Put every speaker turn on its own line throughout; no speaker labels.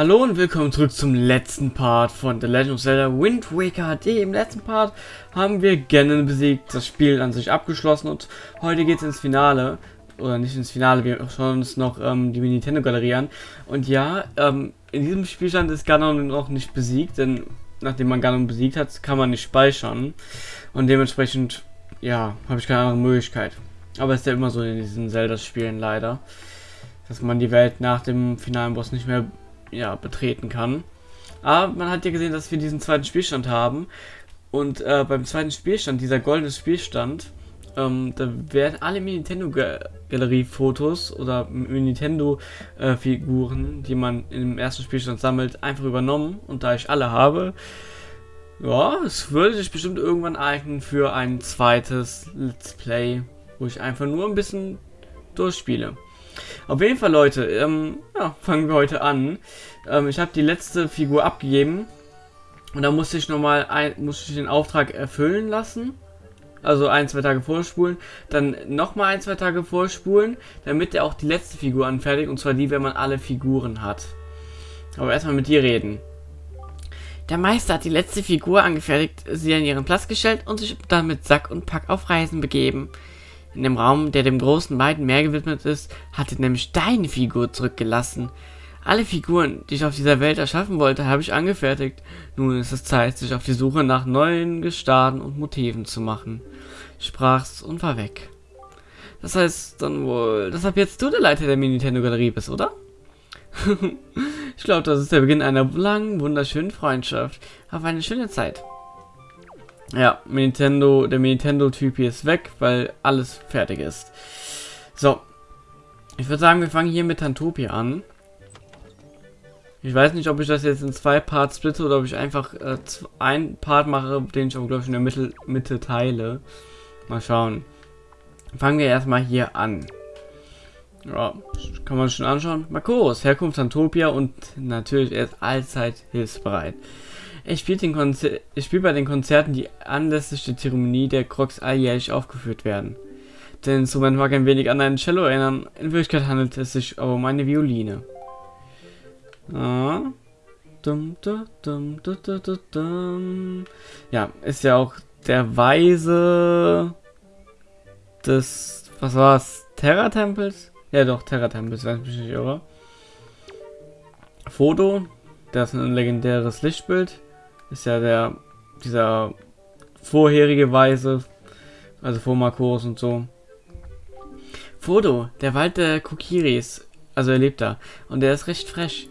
Hallo und willkommen zurück zum letzten Part von The Legend of Zelda Wind Waker HD. Im letzten Part haben wir Ganon besiegt, das Spiel an sich abgeschlossen und heute geht es ins Finale. Oder nicht ins Finale, wir schauen uns noch ähm, die Nintendo Galerie an. Und ja, ähm, in diesem Spielstand ist Ganon noch nicht besiegt, denn nachdem man Ganon besiegt hat, kann man nicht speichern. Und dementsprechend, ja, habe ich keine andere Möglichkeit. Aber es ist ja immer so in diesen Zelda-Spielen leider, dass man die Welt nach dem finalen Boss nicht mehr ja, betreten kann. Aber man hat ja gesehen, dass wir diesen zweiten Spielstand haben. Und äh, beim zweiten Spielstand, dieser goldene Spielstand, ähm, da werden alle Nintendo-Galerie-Fotos oder Nintendo-Figuren, die man im ersten Spielstand sammelt, einfach übernommen. Und da ich alle habe, ja, es würde sich bestimmt irgendwann eignen für ein zweites Let's Play, wo ich einfach nur ein bisschen durchspiele. Auf jeden Fall, Leute, ähm, ja, fangen wir heute an. Ähm, ich habe die letzte Figur abgegeben. Und da musste ich nochmal ein, musste ich den Auftrag erfüllen lassen. Also ein, zwei Tage vorspulen. Dann nochmal ein, zwei Tage vorspulen, damit er auch die letzte Figur anfertigt. Und zwar die, wenn man alle Figuren hat. Aber erstmal mit dir reden. Der Meister hat die letzte Figur angefertigt, sie an ihren Platz gestellt und sich dann mit Sack und Pack auf Reisen begeben. In dem Raum, der dem großen weiten Meer gewidmet ist, hat er nämlich deine Figur zurückgelassen. Alle Figuren, die ich auf dieser Welt erschaffen wollte, habe ich angefertigt. Nun ist es Zeit, sich auf die Suche nach neuen Gestaden und Motiven zu machen. Sprach's und war weg. Das heißt dann wohl, dass ab jetzt du der Leiter der Nintendo-Galerie bist, oder? ich glaube, das ist der Beginn einer langen, wunderschönen Freundschaft. Auf eine schöne Zeit. Ja, Nintendo, der Nintendo-Typ hier ist weg, weil alles fertig ist. So. Ich würde sagen, wir fangen hier mit Tantopia an. Ich weiß nicht, ob ich das jetzt in zwei Parts splitte oder ob ich einfach äh, ein Part mache, den ich auch, glaube ich, in der Mitte, Mitte teile. Mal schauen. Fangen wir erstmal hier an. Ja, kann man schon anschauen. Marcos, Herkunft Tantopia und natürlich er ist allzeit hilfsbereit. Er spielt, den Konzer er spielt bei den Konzerten, die anlässlich der Zeremonie der Crocs alljährlich aufgeführt werden. Das Instrument mag ein wenig an ein Cello erinnern, in Wirklichkeit handelt es sich aber um eine Violine. Ja, ist ja auch der Weise des, was war's, Terra-Tempels? Ja doch, Terra-Tempels, wenn ich mich nicht irre. Foto, das ist ein legendäres Lichtbild ist ja der, dieser vorherige Weise, also vor Marcos und so. Foto, der Wald der Kokiris, also er lebt da, und er ist recht fresh.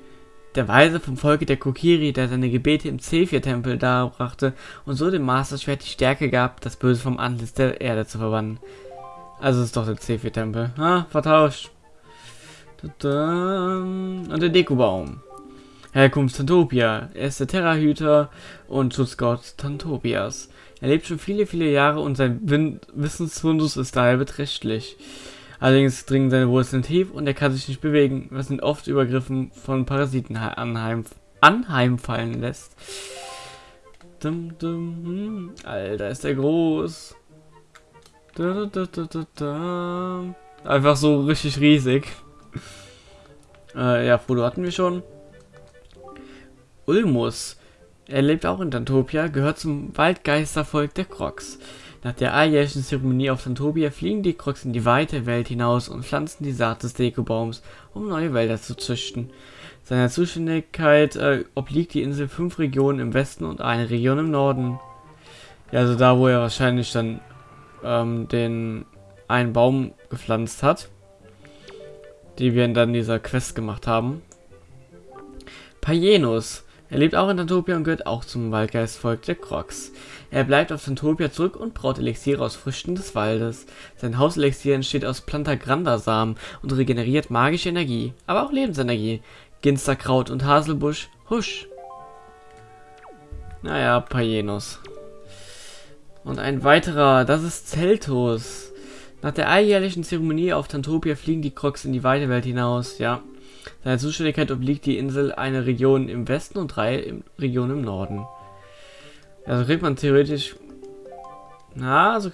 Der Weise vom Volke der Kokiri, der seine Gebete im Zephyr-Tempel darbrachte und so dem Master Schwert die Stärke gab, das Böse vom Antlitz der Erde zu verbannen. Also ist doch der Zephyr-Tempel. Ah, vertauscht. Und der Dekobaum. Herkunft Tantopia. Er ist der Terrahüter und Schutzgott Tantopias. Er lebt schon viele, viele Jahre und sein Win Wissensfundus ist daher beträchtlich. Allerdings dringen seine Wurzeln tief und er kann sich nicht bewegen, was ihn oft Übergriffen von Parasiten anheim anheimfallen lässt. Dum, dum, hm. Alter, ist der groß. Da, da, da, Einfach so richtig riesig. Äh, ja, Foto hatten wir schon. Ulmus. Er lebt auch in Tantopia, gehört zum Waldgeistervolk der Crocs. Nach der alljährlichen Zeremonie auf Tantopia fliegen die Crocs in die weite Welt hinaus und pflanzen die Saat des Dekobaums, um neue Wälder zu züchten. Seiner Zuständigkeit äh, obliegt die Insel fünf Regionen im Westen und eine Region im Norden. Ja, also da, wo er wahrscheinlich dann ähm, den einen Baum gepflanzt hat, die wir dann dieser Quest gemacht haben. Payenus. Er lebt auch in Tantopia und gehört auch zum Waldgeistvolk der Crocs. Er bleibt auf Tantopia zurück und braut Elixiere aus Früchten des Waldes. Sein Hauselixier entsteht aus Plantagranda-Samen und regeneriert magische Energie, aber auch Lebensenergie. Ginsterkraut und Haselbusch, husch. Naja, Payenos. Und ein weiterer, das ist Zeltos. Nach der alljährlichen Zeremonie auf Tantopia fliegen die Crocs in die weite Welt hinaus, ja. Seiner Zuständigkeit obliegt die Insel eine Region im Westen und drei Regionen im Norden. Also kriegt man theoretisch... Na, also...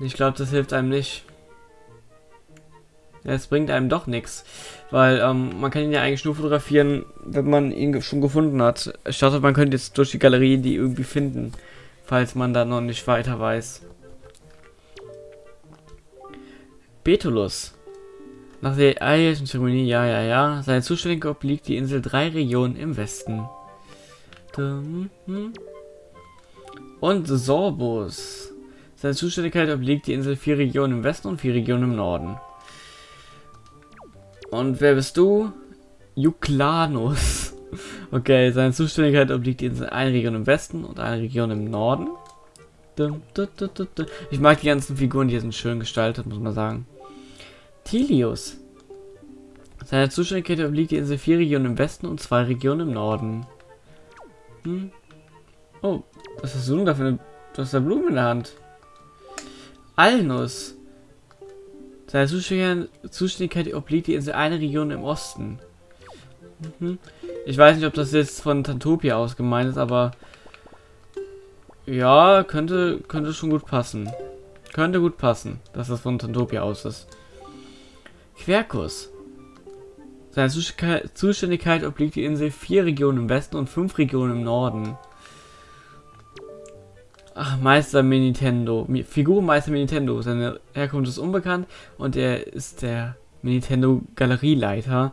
Ich glaube, das hilft einem nicht. Es bringt einem doch nichts. Weil ähm, man kann ihn ja eigentlich nur fotografieren, wenn man ihn schon gefunden hat. Ich dachte, man könnte jetzt durch die Galerie die irgendwie finden, falls man da noch nicht weiter weiß. Betulus. Nach der alljährlichen Zeremonie, ja, ja, ja. Seine Zuständigkeit obliegt die Insel drei Regionen im Westen. Hm. Und Sorbus. Seine Zuständigkeit obliegt die Insel vier Regionen im Westen und vier Regionen im Norden. Und wer bist du? Juklanus. Okay, seine Zuständigkeit obliegt die Insel eine Region im Westen und eine Region im Norden. Ich mag die ganzen Figuren, die sind schön gestaltet, muss man sagen. Tilius. Seine Zuständigkeit obliegt die Insel vier Regionen im Westen und zwei Regionen im Norden. Hm. Oh, was hast du denn da für eine... Du hast da Blumen in der Hand. Alnus. Seine Zuständigkeit obliegt die Insel eine Region im Osten. Mhm. Ich weiß nicht, ob das jetzt von Tantopia aus gemeint ist, aber... Ja, könnte, könnte schon gut passen. Könnte gut passen, dass das von Tantopia aus ist. Quercus. Seine Zuständigkeit obliegt die Insel vier Regionen im Westen und fünf Regionen im Norden. Ach, Meister Nintendo. Figurenmeister Nintendo. Seine Herkunft ist unbekannt und er ist der Nintendo Galerieleiter.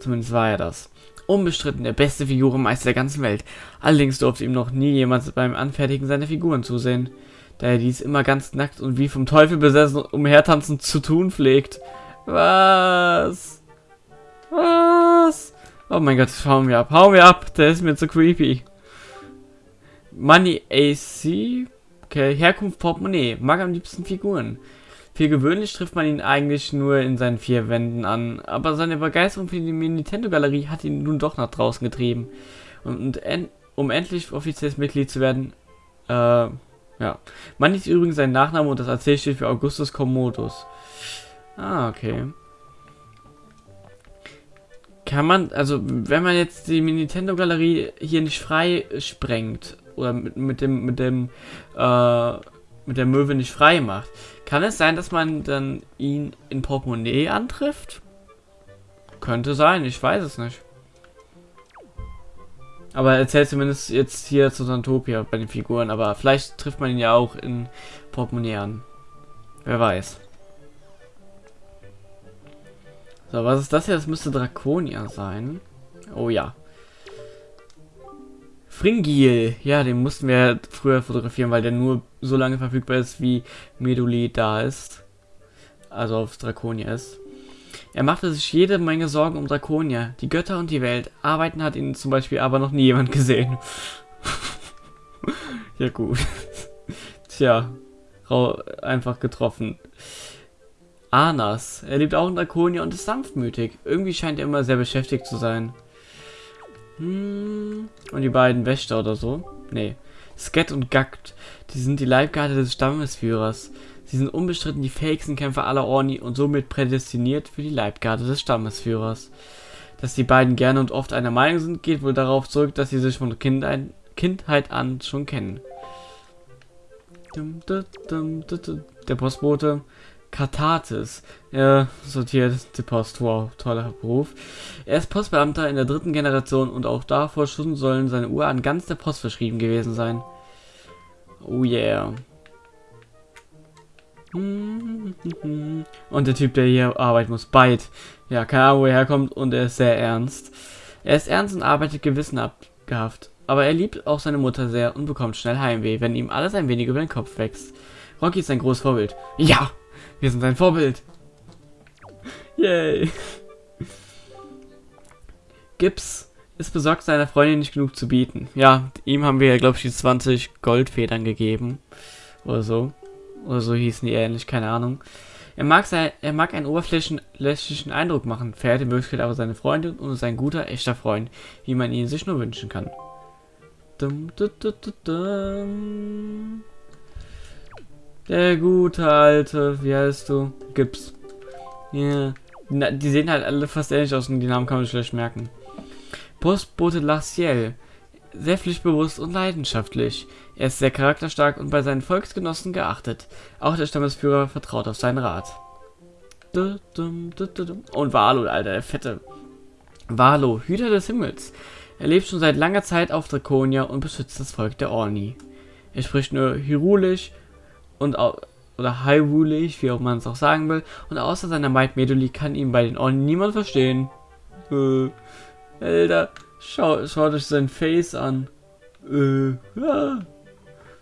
Zumindest war er das. Unbestritten der beste Figurenmeister der ganzen Welt. Allerdings durfte ihm noch nie jemand beim Anfertigen seiner Figuren zusehen, da er dies immer ganz nackt und wie vom Teufel besessen umhertanzend zu tun pflegt. Was? Was? Oh mein Gott, hauen wir ab. Hauen wir ab. Der ist mir zu creepy. Money AC. Okay, Herkunft Portemonnaie. Mag am liebsten Figuren. Für gewöhnlich trifft man ihn eigentlich nur in seinen vier Wänden an, aber seine Begeisterung für die Nintendo-Galerie hat ihn nun doch nach draußen getrieben. Und, en um endlich offizielles Mitglied zu werden, äh, ja. Man ist übrigens sein Nachname und das AC steht für Augustus Commodus. Ah, okay. Kann man, also wenn man jetzt die Nintendo-Galerie hier nicht frei sprengt oder mit, mit dem, mit dem, äh, mit der Möwe nicht frei macht, kann es sein, dass man dann ihn in Portemonnaie antrifft? Könnte sein, ich weiß es nicht. Aber er zählt zumindest jetzt hier zu Santopia bei den Figuren, aber vielleicht trifft man ihn ja auch in Portemonnaie an. Wer weiß. So, was ist das hier? Das müsste Draconia sein. Oh ja. Fringil. Ja, den mussten wir früher fotografieren, weil der nur so lange verfügbar ist, wie Meduli da ist. Also auf Draconia ist. Er machte sich jede Menge Sorgen um Draconia, die Götter und die Welt. Arbeiten hat ihn zum Beispiel aber noch nie jemand gesehen. ja gut. Tja, einfach getroffen. Anas. Er lebt auch in Draconia und ist sanftmütig. Irgendwie scheint er immer sehr beschäftigt zu sein. Hm. Und die beiden Wächter oder so? Nee. Sket und Gakt. Die sind die Leibgarde des Stammesführers. Sie sind unbestritten die fähigsten Kämpfer aller Orni und somit prädestiniert für die Leibgarde des Stammesführers. Dass die beiden gerne und oft einer Meinung sind, geht wohl darauf zurück, dass sie sich von Kindheit, Kindheit an schon kennen. Der Postbote. Kathartis. Er sortiert die Post. Wow, toller Beruf. Er ist Postbeamter in der dritten Generation und auch davor schon sollen seine Uhr an ganz der Post verschrieben gewesen sein. Oh yeah. Und der Typ, der hier arbeiten muss, Byte. Ja, keine Ahnung, wo er herkommt und er ist sehr ernst. Er ist ernst und arbeitet gewissenhaft. Aber er liebt auch seine Mutter sehr und bekommt schnell Heimweh, wenn ihm alles ein wenig über den Kopf wächst. Rocky ist ein großes Vorbild. Ja, wir sind sein Vorbild. Yay. Gibbs ist besorgt, seiner Freundin nicht genug zu bieten. Ja, ihm haben wir ja, glaube ich, die 20 Goldfedern gegeben. Oder so. Oder so hießen die ähnlich, keine Ahnung. Er mag, sein, er mag einen oberflächlichen Eindruck machen, verehrt in Möglichkeit aber seine Freundin und ist ein guter, echter Freund, wie man ihn sich nur wünschen kann. Dum, dum, dum, der gute alte, wie heißt du? Gips. Yeah. Die sehen halt alle fast ähnlich aus und die Namen kann man schlecht merken. Postbote Laciel. Sehr pflichtbewusst und leidenschaftlich. Er ist sehr charakterstark und bei seinen Volksgenossen geachtet. Auch der Stammesführer vertraut auf seinen Rat. Und Valo, Alter, der fette. Valo, Hüter des Himmels. Er lebt schon seit langer Zeit auf Draconia und beschützt das Volk der Orni. Er spricht nur Hyrulisch und oder Hyrulisch, wie auch man es auch sagen will. Und außer seiner Maid Meduli kann ihn bei den Orni niemand verstehen. Äh, Alter, schau, schaut euch sein Face an. Äh, ja.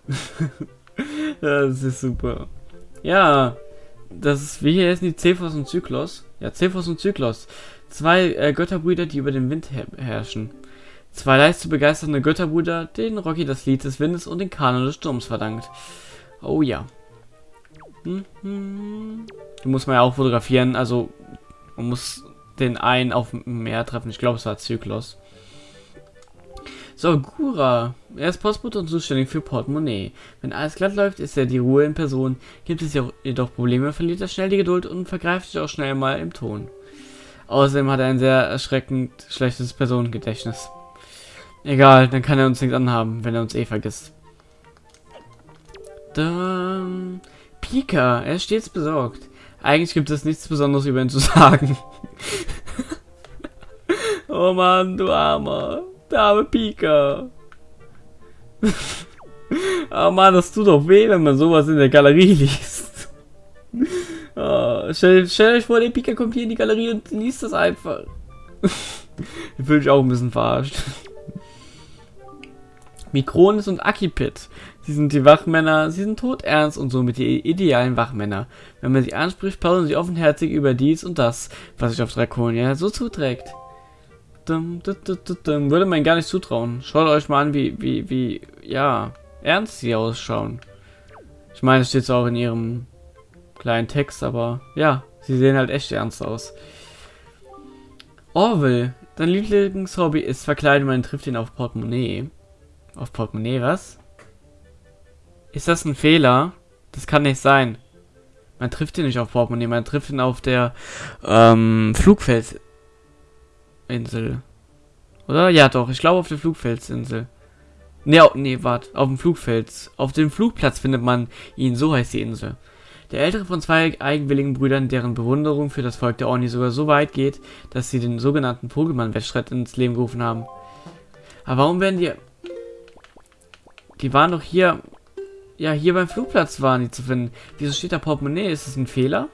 das ist super. Ja, das ist, wie hier ist die Cephos und Zyklos. Ja, Cephos und Zyklos. Zwei äh, Götterbrüder, die über den Wind her herrschen. Zwei leicht zu begeisternde Götterbrüder, denen Rocky das Lied des Windes und den Kanon des Sturms verdankt. Oh ja. Hm, hm. Die muss man ja auch fotografieren, also man muss den einen auf dem Meer treffen. Ich glaube, es war Zyklos. So, Gura. Er ist Postbote und zuständig für Portemonnaie. Wenn alles glatt läuft, ist er die Ruhe in Person. Gibt es jedoch Probleme, verliert er schnell die Geduld und vergreift sich auch schnell mal im Ton. Außerdem hat er ein sehr erschreckend schlechtes Personengedächtnis. Egal, dann kann er uns nichts anhaben, wenn er uns eh vergisst. Dann... Pika, er ist stets besorgt. Eigentlich gibt es nichts Besonderes über ihn zu sagen. oh Mann, du Armer. Der arme Pika. oh Mann, das tut doch weh, wenn man sowas in der Galerie liest. Oh, stell, stell euch vor, der Pika kommt hier in die Galerie und liest das einfach. ich fühle mich auch ein bisschen verarscht. Mikronis und Akipit. Sie sind die Wachmänner, sie sind todernst und somit die idealen Wachmänner. Wenn man sie anspricht, plaudern sie offenherzig über dies und das, was sich auf Draconia so zuträgt. Dum, dum, dum, Würde man gar nicht zutrauen. Schaut euch mal an, wie, wie, wie, ja, ernst sie ausschauen. Ich meine, es steht auch in ihrem kleinen Text, aber ja, sie sehen halt echt ernst aus. Orwell, dein Lieblingshobby ist Verkleiden, man trifft ihn auf Portemonnaie. Auf Portemonnaie, was? Ist das ein Fehler? Das kann nicht sein. Man trifft ihn nicht auf Portemonnaie, man trifft ihn auf der ähm, Flugfelsinsel. Oder? Ja, doch. Ich glaube auf der Flugfelsinsel. Ne, nee, warte. Auf dem Flugfels. Auf dem Flugplatz findet man ihn. So heißt die Insel. Der ältere von zwei eigenwilligen Brüdern, deren Bewunderung für das Volk der Orni sogar so weit geht, dass sie den sogenannten Vogelmann-Wettstreit ins Leben gerufen haben. Aber warum werden die... Die waren doch hier... Ja, hier beim Flugplatz waren die zu finden. Wieso steht da Portemonnaie? Ist das ein Fehler?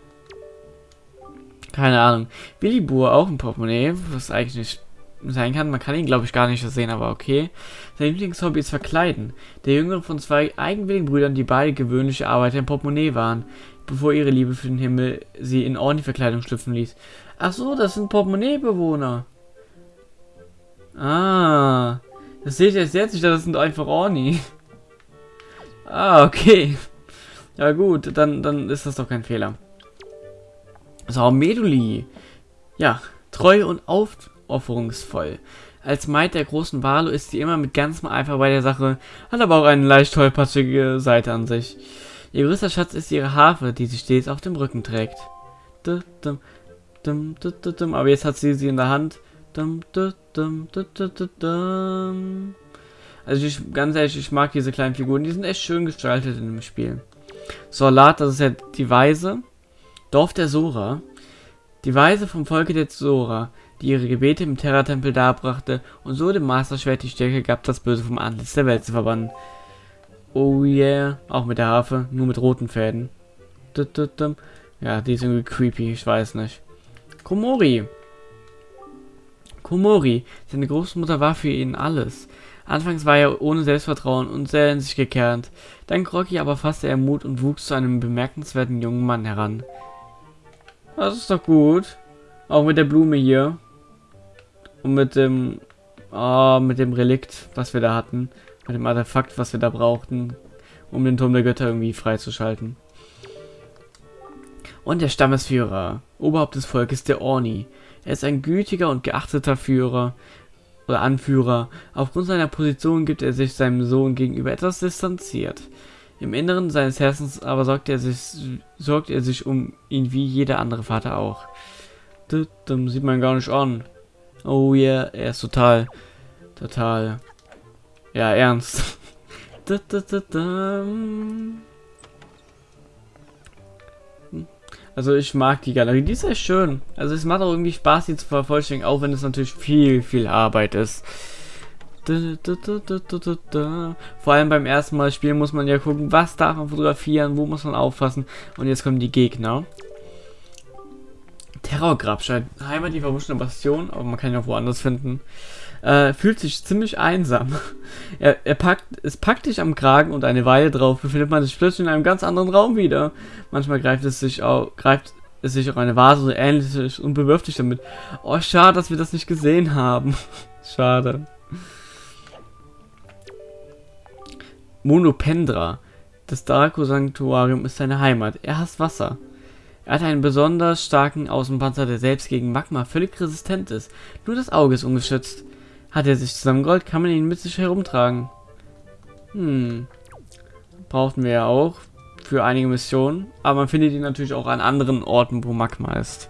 Keine Ahnung. Willibur auch ein Portemonnaie, was eigentlich nicht sein kann. Man kann ihn, glaube ich, gar nicht sehen, aber okay. Sein Lieblingshobby ist Verkleiden. Der jüngere von zwei eigenwilligen Brüdern, die beide gewöhnliche Arbeiter im Portemonnaie waren, bevor ihre Liebe für den Himmel sie in ordentliche Verkleidung schlüpfen ließ. Ach so, das sind Portemonnaie-Bewohner. Ah, das seht ihr jetzt jetzt nicht, das sind einfach Orni. Ah, okay. Ja gut, dann, dann ist das doch kein Fehler. So, Meduli. Ja, treu und auf aufopferungsvoll. Als Maid der großen Valo ist sie immer mit ganzem Eifer bei der Sache, hat aber auch eine leicht tollpatschige Seite an sich. Ihr größter Schatz ist ihre Harfe, die sie stets auf dem Rücken trägt. Aber jetzt hat sie sie in der Hand. Also ich, ganz ehrlich, ich mag diese kleinen Figuren, die sind echt schön gestaltet in dem Spiel. Solat, das ist ja die Weise. Dorf der Sora. Die Weise vom Volke der Sora die ihre Gebete im Terra-Tempel darbrachte und so dem Masterschwert die Stärke gab, das Böse vom Antlitz der Welt zu verbannen. Oh yeah, auch mit der Harfe, nur mit roten Fäden. Ja, die ist irgendwie creepy, ich weiß nicht. Komori. Komori, seine Großmutter war für ihn alles. Anfangs war er ohne Selbstvertrauen und sehr in sich gekehrt. Dank Rocky aber fasste er Mut und wuchs zu einem bemerkenswerten jungen Mann heran. Das ist doch gut. Auch mit der Blume hier. Und mit dem, oh, mit dem Relikt, was wir da hatten. Mit dem Artefakt, was wir da brauchten, um den Turm der Götter irgendwie freizuschalten. Und der Stammesführer, Oberhaupt des Volkes, der Orni. Er ist ein gütiger und geachteter Führer Anführer. Aufgrund seiner Position gibt er sich seinem Sohn gegenüber etwas distanziert. Im Inneren seines Herzens aber sorgt er sich, sorgt er sich um ihn wie jeder andere Vater auch. Das, sieht man gar nicht an. Oh yeah, er ist total, total, ja, ernst. Also ich mag die Galerie, die ist echt schön. Also es macht auch irgendwie Spaß, die zu vervollständigen, auch wenn es natürlich viel, viel Arbeit ist. Vor allem beim ersten Mal spielen muss man ja gucken, was darf man fotografieren, wo muss man aufpassen. Und jetzt kommen die Gegner. Terrorgrabstein, Heimat die verwunschene Bastion, aber man kann ihn auch woanders finden. Äh, fühlt sich ziemlich einsam. er, er packt, es packt dich am Kragen und eine Weile drauf befindet man sich plötzlich in einem ganz anderen Raum wieder. Manchmal greift es sich auch, greift es sich auch eine Vase oder ähnliches und bewirft dich damit. Oh, schade, dass wir das nicht gesehen haben. schade. Monopendra. Das Draco-Sanktuarium ist seine Heimat. Er hasst Wasser. Er hat einen besonders starken Außenpanzer, der selbst gegen Magma völlig resistent ist. Nur das Auge ist ungeschützt. Hat er sich zusammengerollt, kann man ihn mit sich herumtragen. Hm. Brauchten wir ja auch für einige Missionen. Aber man findet ihn natürlich auch an anderen Orten, wo Magma ist.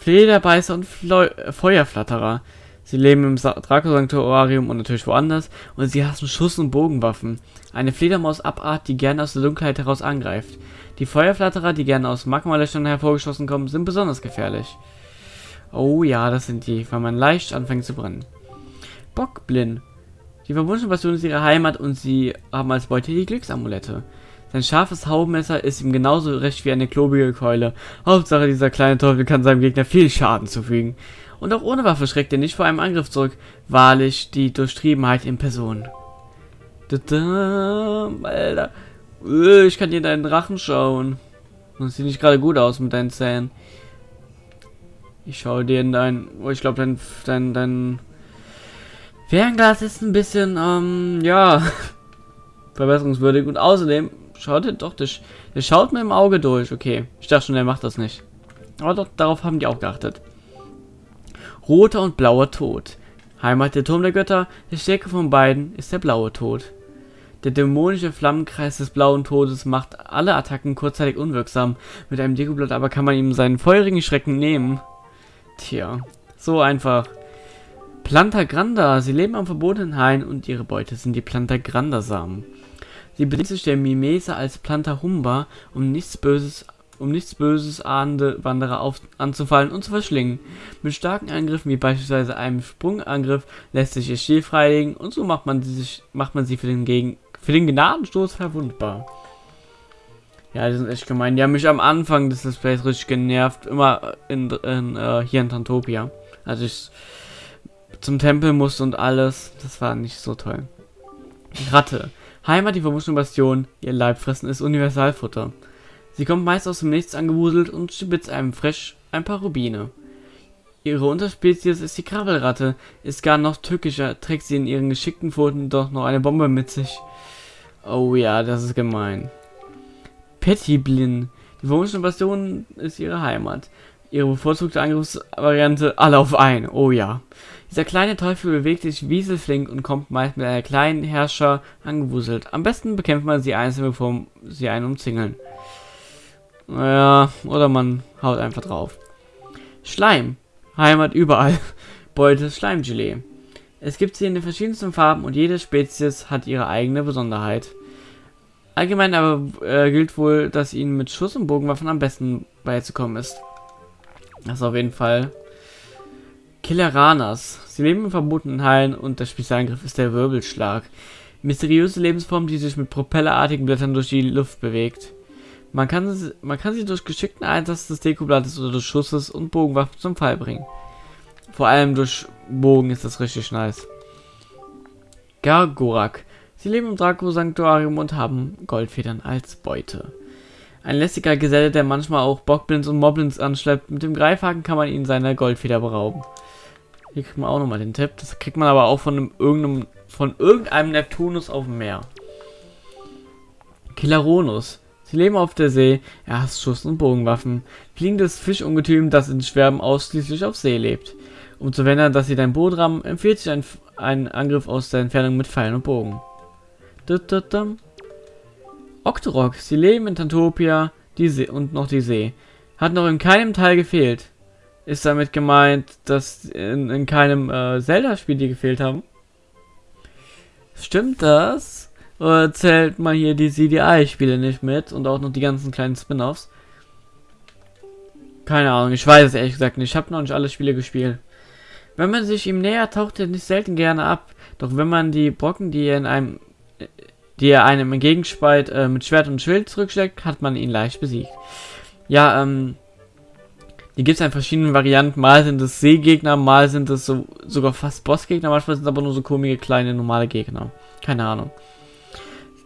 Flederbeißer und Fleu Feuerflatterer. Sie leben im Draco-Sanktuarium und natürlich woanders und sie hassen Schuss- und Bogenwaffen. Eine Fledermaus-Abart, die gerne aus der Dunkelheit heraus angreift. Die Feuerflatterer, die gerne aus Magmalöchern hervorgeschossen kommen, sind besonders gefährlich. Oh ja, das sind die, weil man leicht anfängt zu brennen. Bockblin. Die verwunschene Passion ist ihre Heimat und sie haben als Beute die Glücksamulette. Sein scharfes Haubenmesser ist ihm genauso recht wie eine klobige Keule. Hauptsache, dieser kleine Teufel kann seinem Gegner viel Schaden zufügen. Und auch ohne Waffe schreckt er nicht vor einem Angriff zurück. Wahrlich die Durchtriebenheit in Person. Alter. Äh, ich kann dir deinen Drachen schauen. Das sieht nicht gerade gut aus mit deinen Zähnen. Ich schaue dir in dein... Oh, ich glaube, dein, dein, dein... Fernglas ist ein bisschen, ähm, ja... verbesserungswürdig. Und außerdem, schaut ihr doch, der, der schaut mir im Auge durch. Okay, ich dachte schon, der macht das nicht. Aber doch, darauf haben die auch geachtet. Roter und blauer Tod. Heimat der Turm der Götter, der stärkste von beiden ist der blaue Tod. Der dämonische Flammenkreis des blauen Todes macht alle Attacken kurzzeitig unwirksam. Mit einem Dekoblatt aber kann man ihm seinen feurigen Schrecken nehmen. Tja, so einfach. Planta Granda, sie leben am verbotenen Hain und ihre Beute sind die Planta Granda Samen. Sie bedient sich der Mimese als Planta Humba, um nichts Böses um nichts Böses ahnende Wanderer auf, anzufallen und zu verschlingen. Mit starken Angriffen wie beispielsweise einem Sprungangriff lässt sich ihr Stil freilegen und so macht man, sich, macht man sie für den, Gegen, für den Gnadenstoß verwundbar. Ja, die sind echt gemein. Die haben mich am Anfang des Displays richtig genervt. Immer in, in äh, hier in Tantopia. Als ich zum Tempel musste und alles. Das war nicht so toll. Ratte. Heimat, die verwunschene Bastion. Ihr Leibfressen ist Universalfutter. Sie kommt meist aus dem Nichts angewuselt und spitzt einem frisch ein paar Rubine. Ihre Unterspezies ist die Krabbelratte, ist gar noch tückischer, trägt sie in ihren geschickten Pfoten doch noch eine Bombe mit sich. Oh ja, das ist gemein. Pettiblin. Die verwunschene Bastion ist ihre Heimat. Ihre bevorzugte Angriffsvariante alle auf ein. Oh ja. Dieser kleine Teufel bewegt sich wieselflink und kommt meist mit einer kleinen Herrscher angewuselt. Am besten bekämpft man sie einzeln, bevor sie einen umzingeln. Naja, oder man haut einfach drauf. Schleim. Heimat überall. Beute Schleimgelee. Es gibt sie in den verschiedensten Farben und jede Spezies hat ihre eigene Besonderheit. Allgemein aber äh, gilt wohl, dass ihnen mit Schuss- und Bogenwaffen am besten beizukommen ist. Das ist auf jeden Fall Killeranas. Sie leben in verbotenen Hallen und der Spezialangriff ist der Wirbelschlag. Mysteriöse Lebensform, die sich mit propellerartigen Blättern durch die Luft bewegt. Man kann, man kann sie durch geschickten Einsatz des Dekoblattes oder des Schusses und Bogenwaffen zum Fall bringen. Vor allem durch Bogen ist das richtig nice. Gargorak. Sie leben im Draco-Sanktuarium und haben Goldfedern als Beute. Ein lästiger Geselle, der manchmal auch Bockblins und Moblins anschleppt. Mit dem Greifhaken kann man ihn seiner Goldfeder berauben. Hier kriegt man auch nochmal den Tipp. Das kriegt man aber auch von einem, irgendeinem, von irgendeinem Neptunus auf dem Meer. Killaronus. Sie leben auf der See, er hasst Schuss- und Bogenwaffen. Fliegendes Fischungetüm, das in Schwärmen ausschließlich auf See lebt. Um zu verhindern, dass sie dein Boot rammen, empfiehlt sich ein, ein Angriff aus der Entfernung mit Pfeilen und Bogen. Octorok, sie leben in Tantopia die See und noch die See. Hat noch in keinem Teil gefehlt. Ist damit gemeint, dass in, in keinem äh, Zelda-Spiel die gefehlt haben? Stimmt das? Oder zählt man hier die CDI-Spiele nicht mit und auch noch die ganzen kleinen Spin-Offs? Keine Ahnung, ich weiß es ehrlich gesagt nicht. Ich habe noch nicht alle Spiele gespielt. Wenn man sich ihm näher taucht er nicht selten gerne ab. Doch wenn man die Brocken, die er in einem die er einem entgegenspeit, äh, mit Schwert und Schild zurückschlägt, hat man ihn leicht besiegt. Ja, ähm, die gibt es in verschiedenen Varianten. Mal sind es Seegegner, mal sind es so, sogar fast Bossgegner, manchmal sind es aber nur so komische kleine normale Gegner. Keine Ahnung.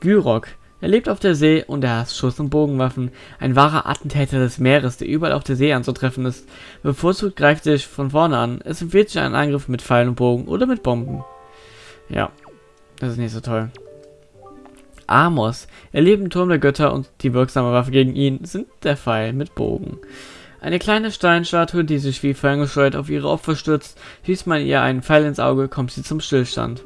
Gyrok. Er lebt auf der See und er hasst Schuss- und Bogenwaffen. Ein wahrer Attentäter des Meeres, der überall auf der See anzutreffen ist. Bevorzugt greift er sich von vorne an. Es empfiehlt sich ein Angriff mit Pfeilen und Bogen oder mit Bomben. Ja, das ist nicht so toll. Amos. Er lebt im Turm der Götter und die wirksame Waffe gegen ihn sind der Pfeil mit Bogen. Eine kleine Steinstatue, die sich wie ferngesteuert auf ihre Opfer stürzt, schießt man ihr einen Pfeil ins Auge, kommt sie zum Stillstand.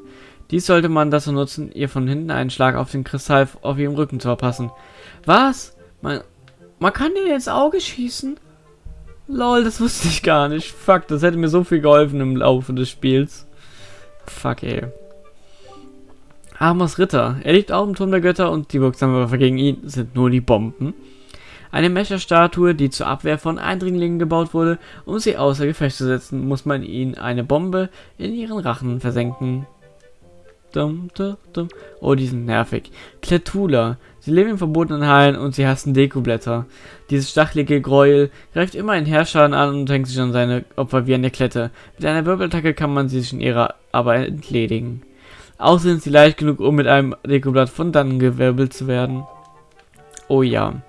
Dies sollte man dazu nutzen, ihr von hinten einen Schlag auf den Kristall auf ihrem Rücken zu verpassen. Was? Man, man kann dir ins Auge schießen? Lol, das wusste ich gar nicht. Fuck, das hätte mir so viel geholfen im Laufe des Spiels. Fuck, ey. Amos Ritter. Er liegt auch im Turm der Götter und die wirksame Waffe gegen ihn sind nur die Bomben. Eine Mecha-Statue, die zur Abwehr von Eindringlingen gebaut wurde, um sie außer Gefecht zu setzen, muss man ihnen eine Bombe in ihren Rachen versenken. Dum, dum, dum. Oh, die sind nervig. Kletula. Sie leben in verbotenen Hallen und sie hassen Dekoblätter. Dieses stachelige Gräuel greift immer einen Herrscher an und hängt sich an seine Opfer wie eine Klette. Mit einer Wirbelattacke kann man sie sich in ihrer Arbeit entledigen. Auch sind sie leicht genug, um mit einem Dekoblatt von dann gewirbelt zu werden. Oh ja.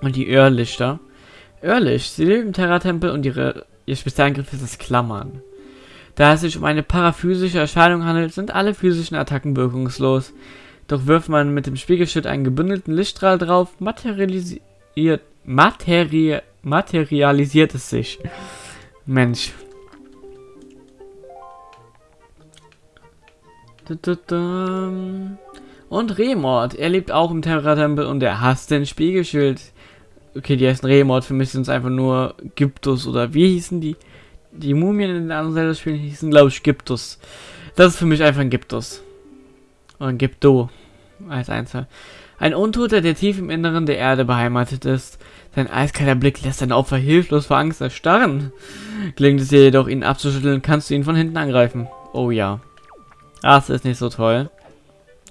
Und die Irrlichter. Irrlicht. Sie leben im Terra-Tempel und ihre, ihr Spezialangriff ist das Klammern. Da es sich um eine paraphysische Erscheinung handelt, sind alle physischen Attacken wirkungslos. Doch wirft man mit dem Spiegelschild einen gebündelten Lichtstrahl drauf, materialisiert, materi materialisiert es sich. Mensch. Und Remord. Er lebt auch im Terra-Tempel und er hasst den Spiegelschild. Okay, die heißen Remord. Für mich sind es einfach nur Gyptus oder wie hießen die? Die Mumien in den anderen Zelda-Spielen hießen, glaube ich, Gyptus. Das ist für mich einfach ein Gyptus. Oder ein Gypto. Als Einzel. Ein Untoter, der tief im Inneren der Erde beheimatet ist. Sein eiskalter Blick lässt sein Opfer hilflos vor Angst erstarren. Gelingt es dir jedoch, ihn abzuschütteln, kannst du ihn von hinten angreifen. Oh ja. Das ist nicht so toll.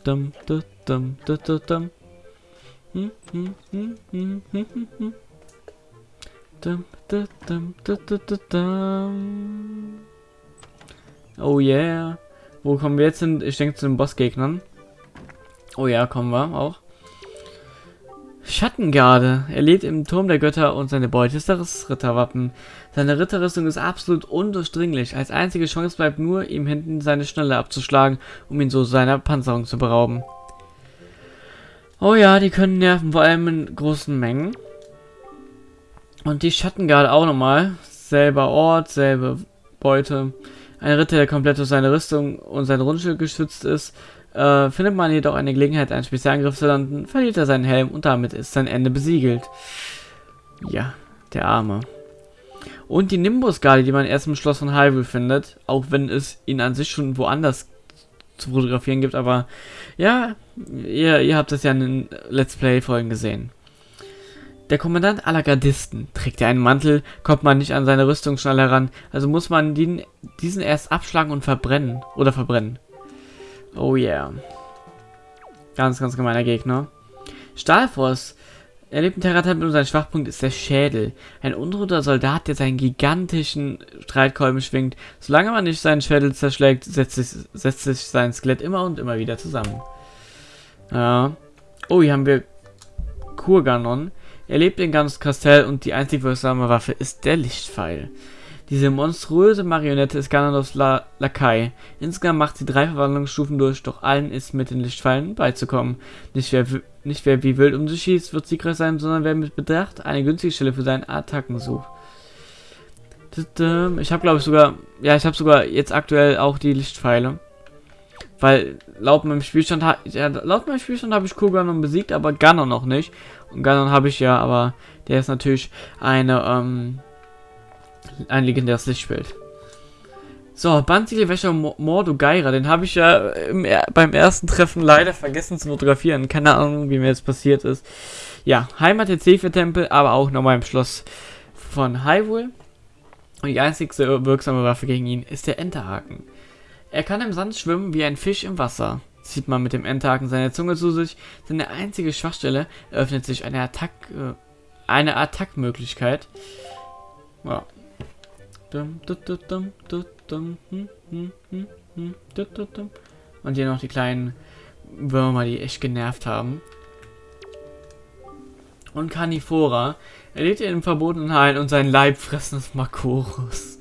Dum, dum, dum, dum, dum, dum. Oh yeah. Wo kommen wir jetzt hin? Ich denke zu den Bossgegnern. Oh ja, kommen wir auch. Schattengarde. Er lebt im Turm der Götter und seine Beute ist das Ritterwappen. Seine Ritterrüstung ist absolut undurchdringlich. Als einzige Chance bleibt nur, ihm hinten seine Schnalle abzuschlagen, um ihn so seiner Panzerung zu berauben. Oh ja, die können nerven, vor allem in großen Mengen. Und die Schattengarde auch nochmal. Selber Ort, selbe Beute. Ein Ritter, der komplett durch seine Rüstung und sein Rundschild geschützt ist. Äh, findet man jedoch eine Gelegenheit, einen Spezialangriff zu landen, verliert er seinen Helm und damit ist sein Ende besiegelt. Ja, der Arme. Und die Nimbus-Garde, die man erst im Schloss von Hyrule findet, auch wenn es ihn an sich schon woanders zu fotografieren gibt, aber ja, ihr, ihr habt es ja in den Let's Play-Folgen gesehen. Der Kommandant aller Gardisten. Trägt er einen Mantel, kommt man nicht an seine Rüstung schnell heran, also muss man den, diesen erst abschlagen und verbrennen. Oder verbrennen. Oh yeah. Ganz, ganz gemeiner Gegner. Stahlforce. Er lebt im Terra-Tempel und sein Schwachpunkt ist der Schädel. Ein unruhiger Soldat, der seinen gigantischen Streitkolben schwingt. Solange man nicht seinen Schädel zerschlägt, setzt sich, setzt sich sein Skelett immer und immer wieder zusammen. Ja. Oh, hier haben wir Kurganon. Er lebt in ganz Kastell und die einzig wirksame Waffe ist der Lichtpfeil. Diese monströse Marionette ist Ganondorfs La Lakai. Insgesamt macht sie drei Verwandlungsstufen durch, doch allen ist mit den Lichtpfeilen beizukommen. Nicht wer, nicht wer wie wild um sich schießt, wird siegreich sein, sondern wer mit Bedacht eine günstige Stelle für seine Attacken sucht. Ich habe glaube ich sogar, ja ich habe sogar jetzt aktuell auch die Lichtpfeile. Weil laut meinem Spielstand, ja, laut meinem Spielstand habe ich Kurganon besiegt, aber Ganon noch nicht. Und Ganon habe ich ja, aber der ist natürlich eine, ähm, ein legendäres Lichtbild. So, Bandziegelwäscher Mordogeira, den habe ich ja im, beim ersten Treffen leider vergessen zu fotografieren. Keine Ahnung, wie mir jetzt passiert ist. Ja, Heimat der Zephyr-Tempel, aber auch nochmal im Schloss von Hyrule. Und die einzigste wirksame Waffe gegen ihn ist der Enterhaken. Er kann im Sand schwimmen wie ein Fisch im Wasser. Zieht man mit dem Enterhaken seine Zunge zu sich, seine einzige Schwachstelle, eröffnet sich eine Attack, äh, eine Attackmöglichkeit. Ja. Und hier noch die kleinen Würmer, die echt genervt haben. Und Carnivora. Er lebt in verbotenen Hain und sein Leib fressen ist Makorus.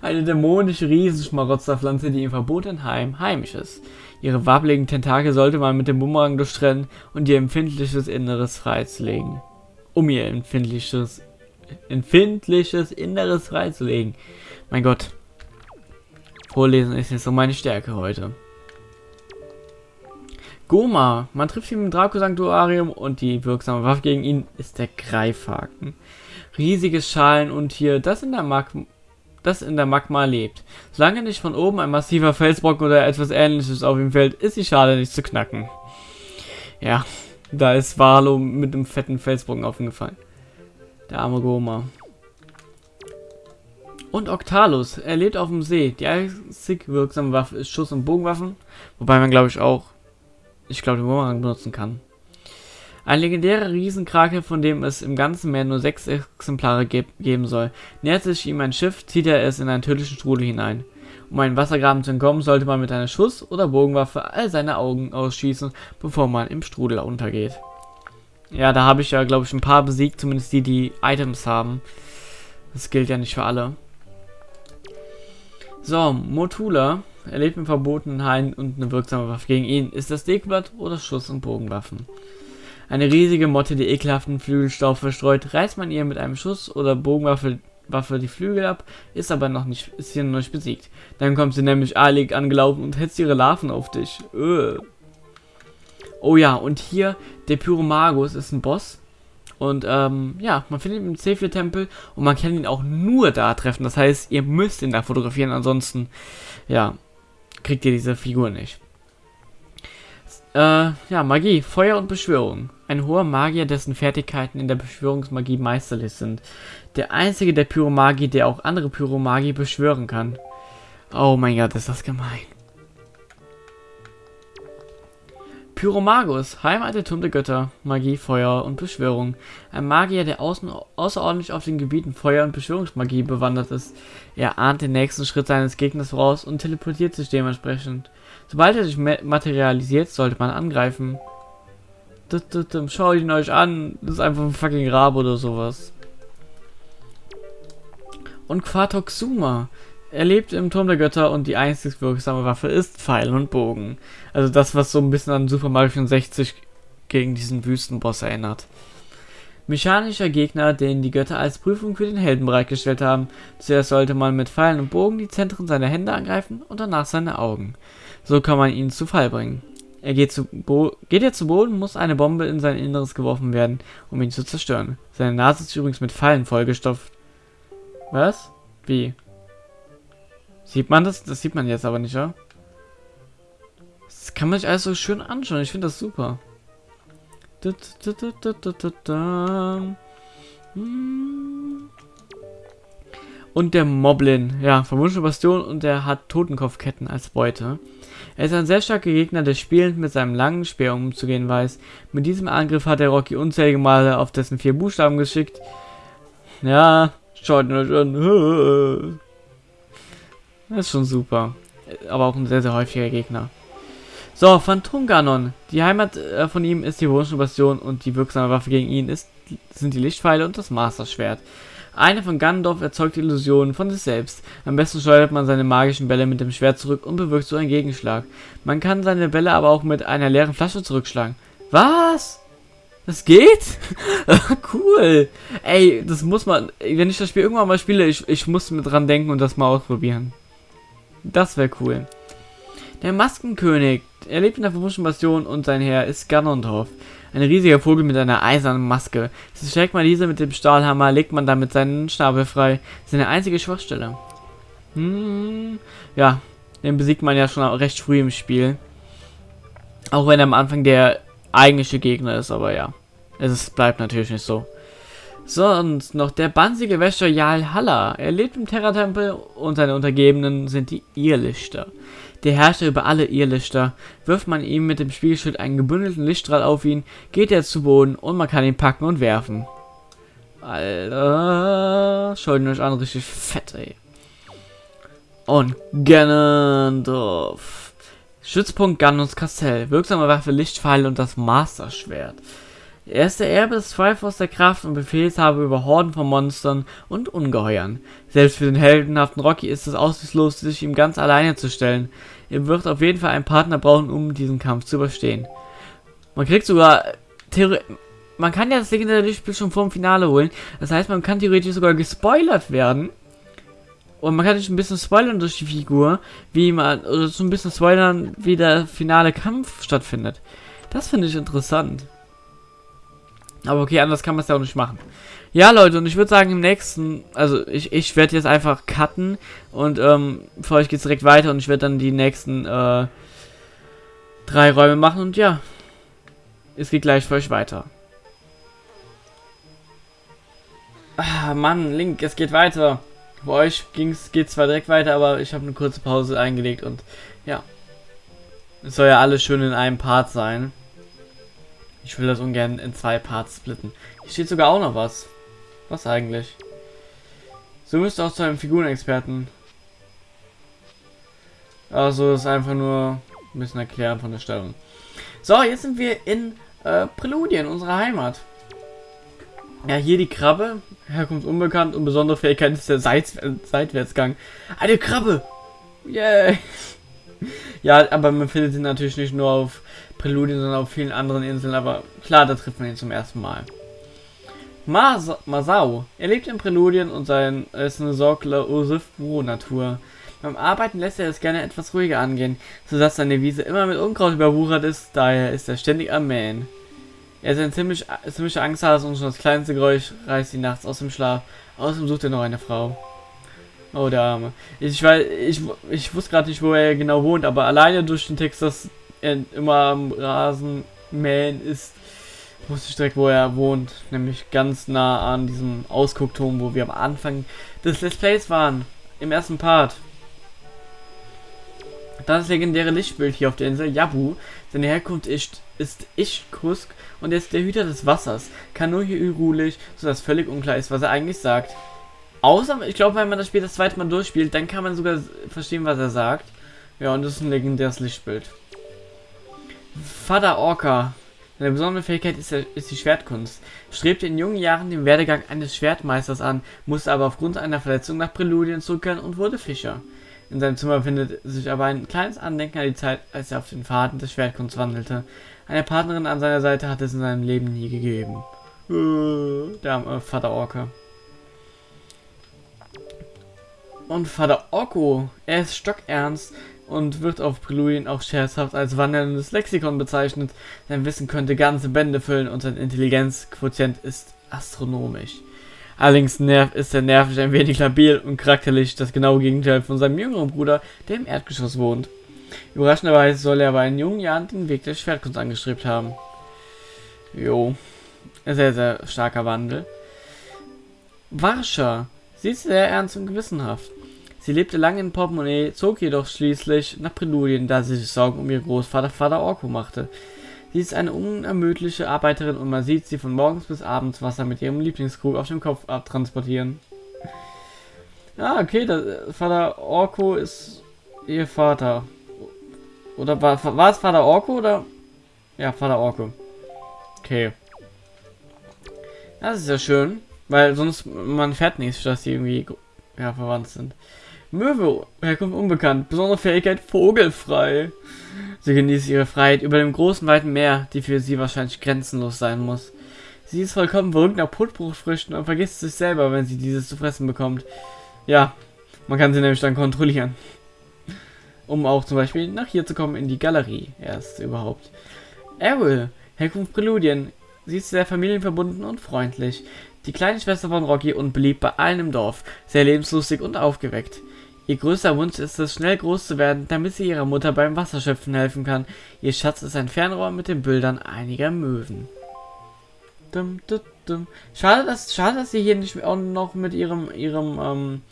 Eine dämonische Riesenschmarotzerpflanze, die im verbotenen Heim heimisch ist. Ihre wabbligen Tentakel sollte man mit dem Bumerang durchtrennen und ihr empfindliches Inneres freizulegen. Um ihr empfindliches, empfindliches Inneres freizulegen. Mein Gott. Vorlesen ist jetzt so meine Stärke heute. Goma. Man trifft ihn im Draco-Sanctuarium und die wirksame Waffe gegen ihn ist der Greifhaken. Riesiges Schalenuntier, das in der Magma das in der Magma lebt. Solange nicht von oben ein massiver Felsbrocken oder etwas ähnliches auf ihm fällt, ist die Schale nicht zu knacken. Ja, da ist Valo mit einem fetten Felsbrocken aufgefallen. Der arme Goma. Und Octalus, er lebt auf dem See. Die einzig wirksame Waffe ist Schuss- und Bogenwaffen, wobei man glaube ich auch, ich glaube, den Bumerang benutzen kann. Ein legendärer Riesenkrake, von dem es im ganzen Meer nur sechs Exemplare ge geben soll. Nähert sich ihm ein Schiff, zieht er es in einen tödlichen Strudel hinein. Um einen Wassergraben zu entkommen, sollte man mit einer Schuss- oder Bogenwaffe all seine Augen ausschießen, bevor man im Strudel untergeht. Ja, da habe ich ja, glaube ich, ein paar besiegt, zumindest die, die Items haben. Das gilt ja nicht für alle. So, Motula erlebt im verbotenen Hain und eine wirksame Waffe gegen ihn. Ist das Dekblatt oder Schuss- und Bogenwaffen? Eine riesige Motte, die ekelhaften Flügelstaub verstreut, reißt man ihr mit einem Schuss oder Bogenwaffe Waffe die Flügel ab, ist aber noch nicht, ist hier noch nicht besiegt. Dann kommt sie nämlich eilig angelaufen und hetzt ihre Larven auf dich. Öh. Oh ja, und hier, der Pyromagus ist ein Boss. Und ähm, ja, man findet ihn im C4-Tempel und man kann ihn auch nur da treffen. Das heißt, ihr müsst ihn da fotografieren, ansonsten, ja, kriegt ihr diese Figur nicht. Äh, ja, Magie, Feuer und Beschwörung. Ein hoher Magier, dessen Fertigkeiten in der Beschwörungsmagie meisterlich sind. Der einzige der Pyromagie, der auch andere Pyromagie beschwören kann. Oh mein Gott, ist das gemein. Pyromagus, Heimat der Götter, Magie, Feuer und Beschwörung. Ein Magier, der außen, außerordentlich auf den Gebieten Feuer- und Beschwörungsmagie bewandert ist. Er ahnt den nächsten Schritt seines Gegners voraus und teleportiert sich dementsprechend. Sobald er sich materialisiert, sollte man angreifen. Schaut ihn euch an. Das ist einfach ein fucking Rabe oder sowas. Und Quatoxuma. Er lebt im Turm der Götter und die einzig wirksame Waffe ist Pfeil und Bogen. Also das, was so ein bisschen an Super Mario 64 gegen diesen Wüstenboss erinnert. Mechanischer Gegner, den die Götter als Prüfung für den Helden bereitgestellt haben. Zuerst sollte man mit Pfeilen und Bogen die Zentren seiner Hände angreifen und danach seine Augen. So kann man ihn zu Fall bringen. Er geht, zu Bo geht er zu Boden, muss eine Bombe in sein Inneres geworfen werden, um ihn zu zerstören. Seine Nase ist übrigens mit Fallen vollgestopft. Was? Wie? Sieht man das? Das sieht man jetzt aber nicht, ja? Das kann man sich alles so schön anschauen. Ich finde das super. Und der Moblin, ja, verwunschene Bastion und der hat Totenkopfketten als Beute. Er ist ein sehr starker Gegner, der spielend mit seinem langen Speer umzugehen weiß. Mit diesem Angriff hat der Rocky unzählige Male auf dessen vier Buchstaben geschickt. Ja, schaut ihn euch an. Das ist schon super. Aber auch ein sehr, sehr häufiger Gegner. So, Phantomganon. Die Heimat äh, von ihm ist die Bastion und die wirksame Waffe gegen ihn ist, sind die Lichtpfeile und das Master-Schwert. Eine von Ganondorf erzeugt Illusionen von sich selbst. Am besten steuert man seine magischen Bälle mit dem Schwert zurück und bewirkt so einen Gegenschlag. Man kann seine Bälle aber auch mit einer leeren Flasche zurückschlagen. Was? Das geht? cool. Ey, das muss man, wenn ich das Spiel irgendwann mal spiele, ich, ich muss mit dran denken und das mal ausprobieren. Das wäre cool. Der Maskenkönig. Er lebt in der verwunschenen Bastion und sein Herr ist Ganondorf. Ein riesiger Vogel mit einer eisernen Maske. Schlägt man diese mit dem Stahlhammer, legt man damit seinen Schnabel frei. Seine einzige Schwachstelle. Hm, ja, den besiegt man ja schon recht früh im Spiel. Auch wenn er am Anfang der eigentliche Gegner ist, aber ja. Es bleibt natürlich nicht so. So, und noch der bansige Wäscher Jarl Halla. Er lebt im Terra-Tempel und seine Untergebenen sind die Irrlichter. Der Herrscher über alle Irrlichter. Wirft man ihm mit dem Spiegelschild einen gebündelten Lichtstrahl auf ihn, geht er zu Boden und man kann ihn packen und werfen. Alter, schaut euch an, richtig fett, ey. Und Ganondorf. Stützpunkt Ganons Kastell. Wirksame Waffe, Lichtpfeile und das Master-Schwert. Er ist der Erbe des Zweifels der Kraft und Befehlshaber über Horden von Monstern und Ungeheuern. Selbst für den heldenhaften Rocky ist es aussichtslos, sich ihm ganz alleine zu stellen. Er wird auf jeden Fall einen Partner brauchen, um diesen Kampf zu überstehen. Man kriegt sogar Theorie man kann ja das legendäre Lichtspiel schon vor dem Finale holen. Das heißt, man kann theoretisch sogar gespoilert werden. Und man kann sich ein bisschen spoilern durch die Figur, wie man, oder so ein bisschen spoilern, wie der finale Kampf stattfindet. Das finde ich interessant. Aber okay, anders kann man es ja auch nicht machen. Ja, Leute, und ich würde sagen, im nächsten, also ich, ich werde jetzt einfach cutten und ähm, für euch geht es direkt weiter und ich werde dann die nächsten äh, drei Räume machen und ja, es geht gleich für euch weiter. Ah, Mann, Link, es geht weiter. Bei euch geht zwar direkt weiter, aber ich habe eine kurze Pause eingelegt und ja. Es soll ja alles schön in einem Part sein. Ich will das ungern in zwei Parts splitten. Hier steht sogar auch noch was. Was eigentlich? So müsst auch zu einem Figurenexperten. Also ist einfach nur ein bisschen erklären von der Stellung. So, jetzt sind wir in äh, Präludien, unserer Heimat. Ja, hier die Krabbe. Herkunft unbekannt und besondere Fähigkeit ist der Seits Seitwärtsgang. Eine Krabbe! Yay! ja, aber man findet sie natürlich nicht nur auf Präludien, sondern auf vielen anderen Inseln. Aber klar, da trifft man ihn zum ersten Mal. Mas Masao. Er lebt in Präludien und sein ist eine Sorgler Ursif Natur. Beim Arbeiten lässt er es gerne etwas ruhiger angehen, sodass seine Wiese immer mit Unkraut überwuchert ist, daher ist er ständig am Mähen. Er ist ein ziemlich, ziemlicher Angsthase und schon das kleinste Geräusch reißt ihn nachts aus dem Schlaf. Außerdem sucht er noch eine Frau. Oh, der Arme. Ich, weiß, ich, ich wusste gerade nicht, wo er genau wohnt, aber alleine durch den Text, dass er immer am Rasen mähen ist, wusste ich direkt, wo er wohnt. Nämlich ganz nah an diesem Ausguckturm, wo wir am Anfang des Let's Plays waren. Im ersten Part. Das legendäre Lichtbild hier auf der Insel Yabu. Seine Herkunft ist, ist Ishkusk und er ist der Hüter des Wassers. Kann nur hier ruhig, sodass völlig unklar ist, was er eigentlich sagt. Außer, ich glaube, wenn man das Spiel das zweite Mal durchspielt, dann kann man sogar verstehen, was er sagt. Ja, und das ist ein legendäres Lichtbild. Vater Orca. Seine besondere Fähigkeit ist, ist die Schwertkunst. Strebte in jungen Jahren den Werdegang eines Schwertmeisters an, musste aber aufgrund einer Verletzung nach Präludien zurückkehren und wurde Fischer. In seinem Zimmer findet sich aber ein kleines Andenken an die Zeit, als er auf den Faden des Schwertkunst wandelte. Eine Partnerin an seiner Seite hat es in seinem Leben nie gegeben. Äh, der äh, Vater Orke. Und Vater Orko, er ist stockernst und wird auf Präludien auch scherzhaft als wandelndes Lexikon bezeichnet. Sein Wissen könnte ganze Bände füllen und sein Intelligenzquotient ist astronomisch. Allerdings ist er nervig ein wenig labil und charakterlich das genaue Gegenteil von seinem jüngeren Bruder, der im Erdgeschoss wohnt. Überraschenderweise soll er aber in jungen Jahren den Weg der Schwertkunst angestrebt haben. Jo. Sehr, sehr starker Wandel. Warscha. Sie ist sehr ernst und gewissenhaft. Sie lebte lange in Portemonnaie, zog jedoch schließlich nach Präludien, da sie sich Sorgen um ihr Großvater Vater Orko machte. Sie ist eine unermüdliche Arbeiterin und man sieht sie von morgens bis abends Wasser mit ihrem Lieblingskrug auf dem Kopf abtransportieren. Ah, okay, das, Vater Orko ist ihr Vater. Oder war, war es Vater Orko oder? Ja, Vater Orko. Okay. Das ist ja schön, weil sonst man fährt nicht, dass die irgendwie ja, verwandt sind. Möwe, Herkunft unbekannt, besondere Fähigkeit vogelfrei. Sie genießt ihre Freiheit über dem großen, weiten Meer, die für sie wahrscheinlich grenzenlos sein muss. Sie ist vollkommen verrückt nach Putbruchfrüchten und vergisst sich selber, wenn sie dieses zu fressen bekommt. Ja, man kann sie nämlich dann kontrollieren. Um auch zum Beispiel nach hier zu kommen in die Galerie erst überhaupt. Errol, Herkunft Präludien. Sie ist sehr familienverbunden und freundlich. Die kleine Schwester von Rocky und beliebt bei allen im Dorf. Sehr lebenslustig und aufgeweckt. Ihr größter Wunsch ist es, schnell groß zu werden, damit sie ihrer Mutter beim Wasserschöpfen helfen kann. Ihr Schatz ist ein Fernrohr mit den Bildern einiger Möwen. Dum, dum, dum. Schade, dass, schade, dass sie hier nicht auch noch mit ihrem, ihrem, ähm,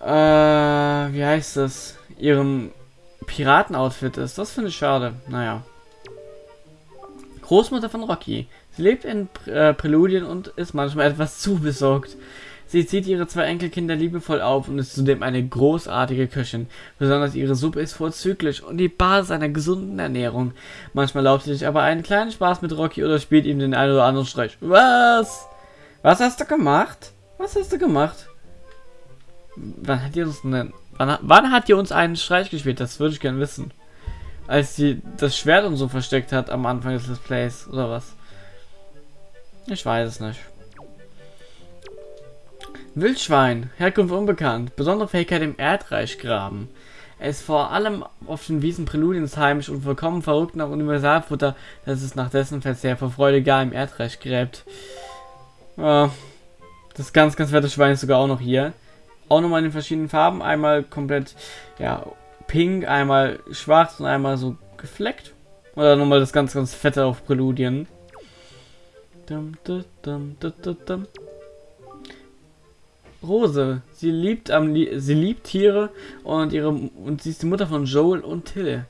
äh, wie heißt das? Ihrem Piratenoutfit ist. Das finde ich schade. Naja. Großmutter von Rocky. Sie lebt in äh, Präludien und ist manchmal etwas zu besorgt. Sie zieht ihre zwei Enkelkinder liebevoll auf und ist zudem eine großartige Köchin. Besonders ihre Suppe ist vorzüglich und die Basis einer gesunden Ernährung. Manchmal erlaubt sie sich aber einen kleinen Spaß mit Rocky oder spielt ihm den einen oder anderen Streich. Was? Was hast du gemacht? Was hast du gemacht? Wann hat ihr uns denn, wann, wann hat ihr uns einen Streich gespielt? Das würde ich gerne wissen. Als sie das Schwert und so versteckt hat am Anfang des Displays oder was? Ich weiß es nicht. Wildschwein, Herkunft unbekannt, besondere Fähigkeit im Erdreich graben. Er ist vor allem auf den Wiesen Präludiens heimisch und vollkommen verrückt nach Universalfutter, dass es nach dessen Verzehr vor Freude gar im Erdreich gräbt. Ja, das ganz, ganz fette Schwein ist sogar auch noch hier. Auch nochmal in den verschiedenen Farben. Einmal komplett, ja, pink, einmal schwarz und einmal so gefleckt. Oder nochmal das ganz, ganz fette auf Präludien. Dum, dum, dum, dum, dum, dum. Rose. Sie liebt am sie liebt Tiere und ihre und sie ist die Mutter von Joel und Till.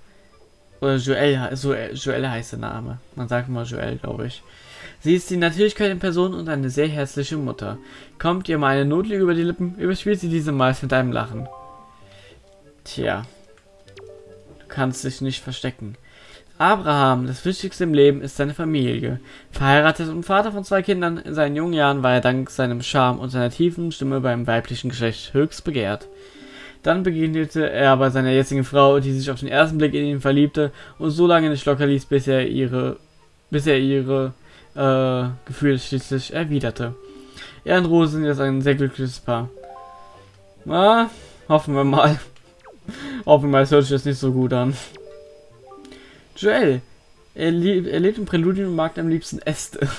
Oder Joel, so Joel heißt der Name. Man sagt mal Joel, glaube ich. Sie ist die Natürlichkeit in Person und eine sehr herzliche Mutter. Kommt ihr mal eine Notlüge über die Lippen, überspielt sie diese meist mit einem Lachen. Tja. Du kannst dich nicht verstecken. Abraham, das Wichtigste im Leben ist seine Familie. Verheiratet und Vater von zwei Kindern, in seinen jungen Jahren war er dank seinem Charme und seiner tiefen Stimme beim weiblichen Geschlecht höchst begehrt. Dann begegnete er bei seiner jetzigen Frau, die sich auf den ersten Blick in ihn verliebte und so lange nicht locker ließ, bis er ihre, bis er ihre äh, Gefühle schließlich erwiderte. Er und Rose sind jetzt ein sehr glückliches Paar. Na, hoffen wir mal. hoffen wir mal, es hört sich jetzt nicht so gut an. Joel. Er, lieb, er lebt im Präludium und mag am liebsten Äste.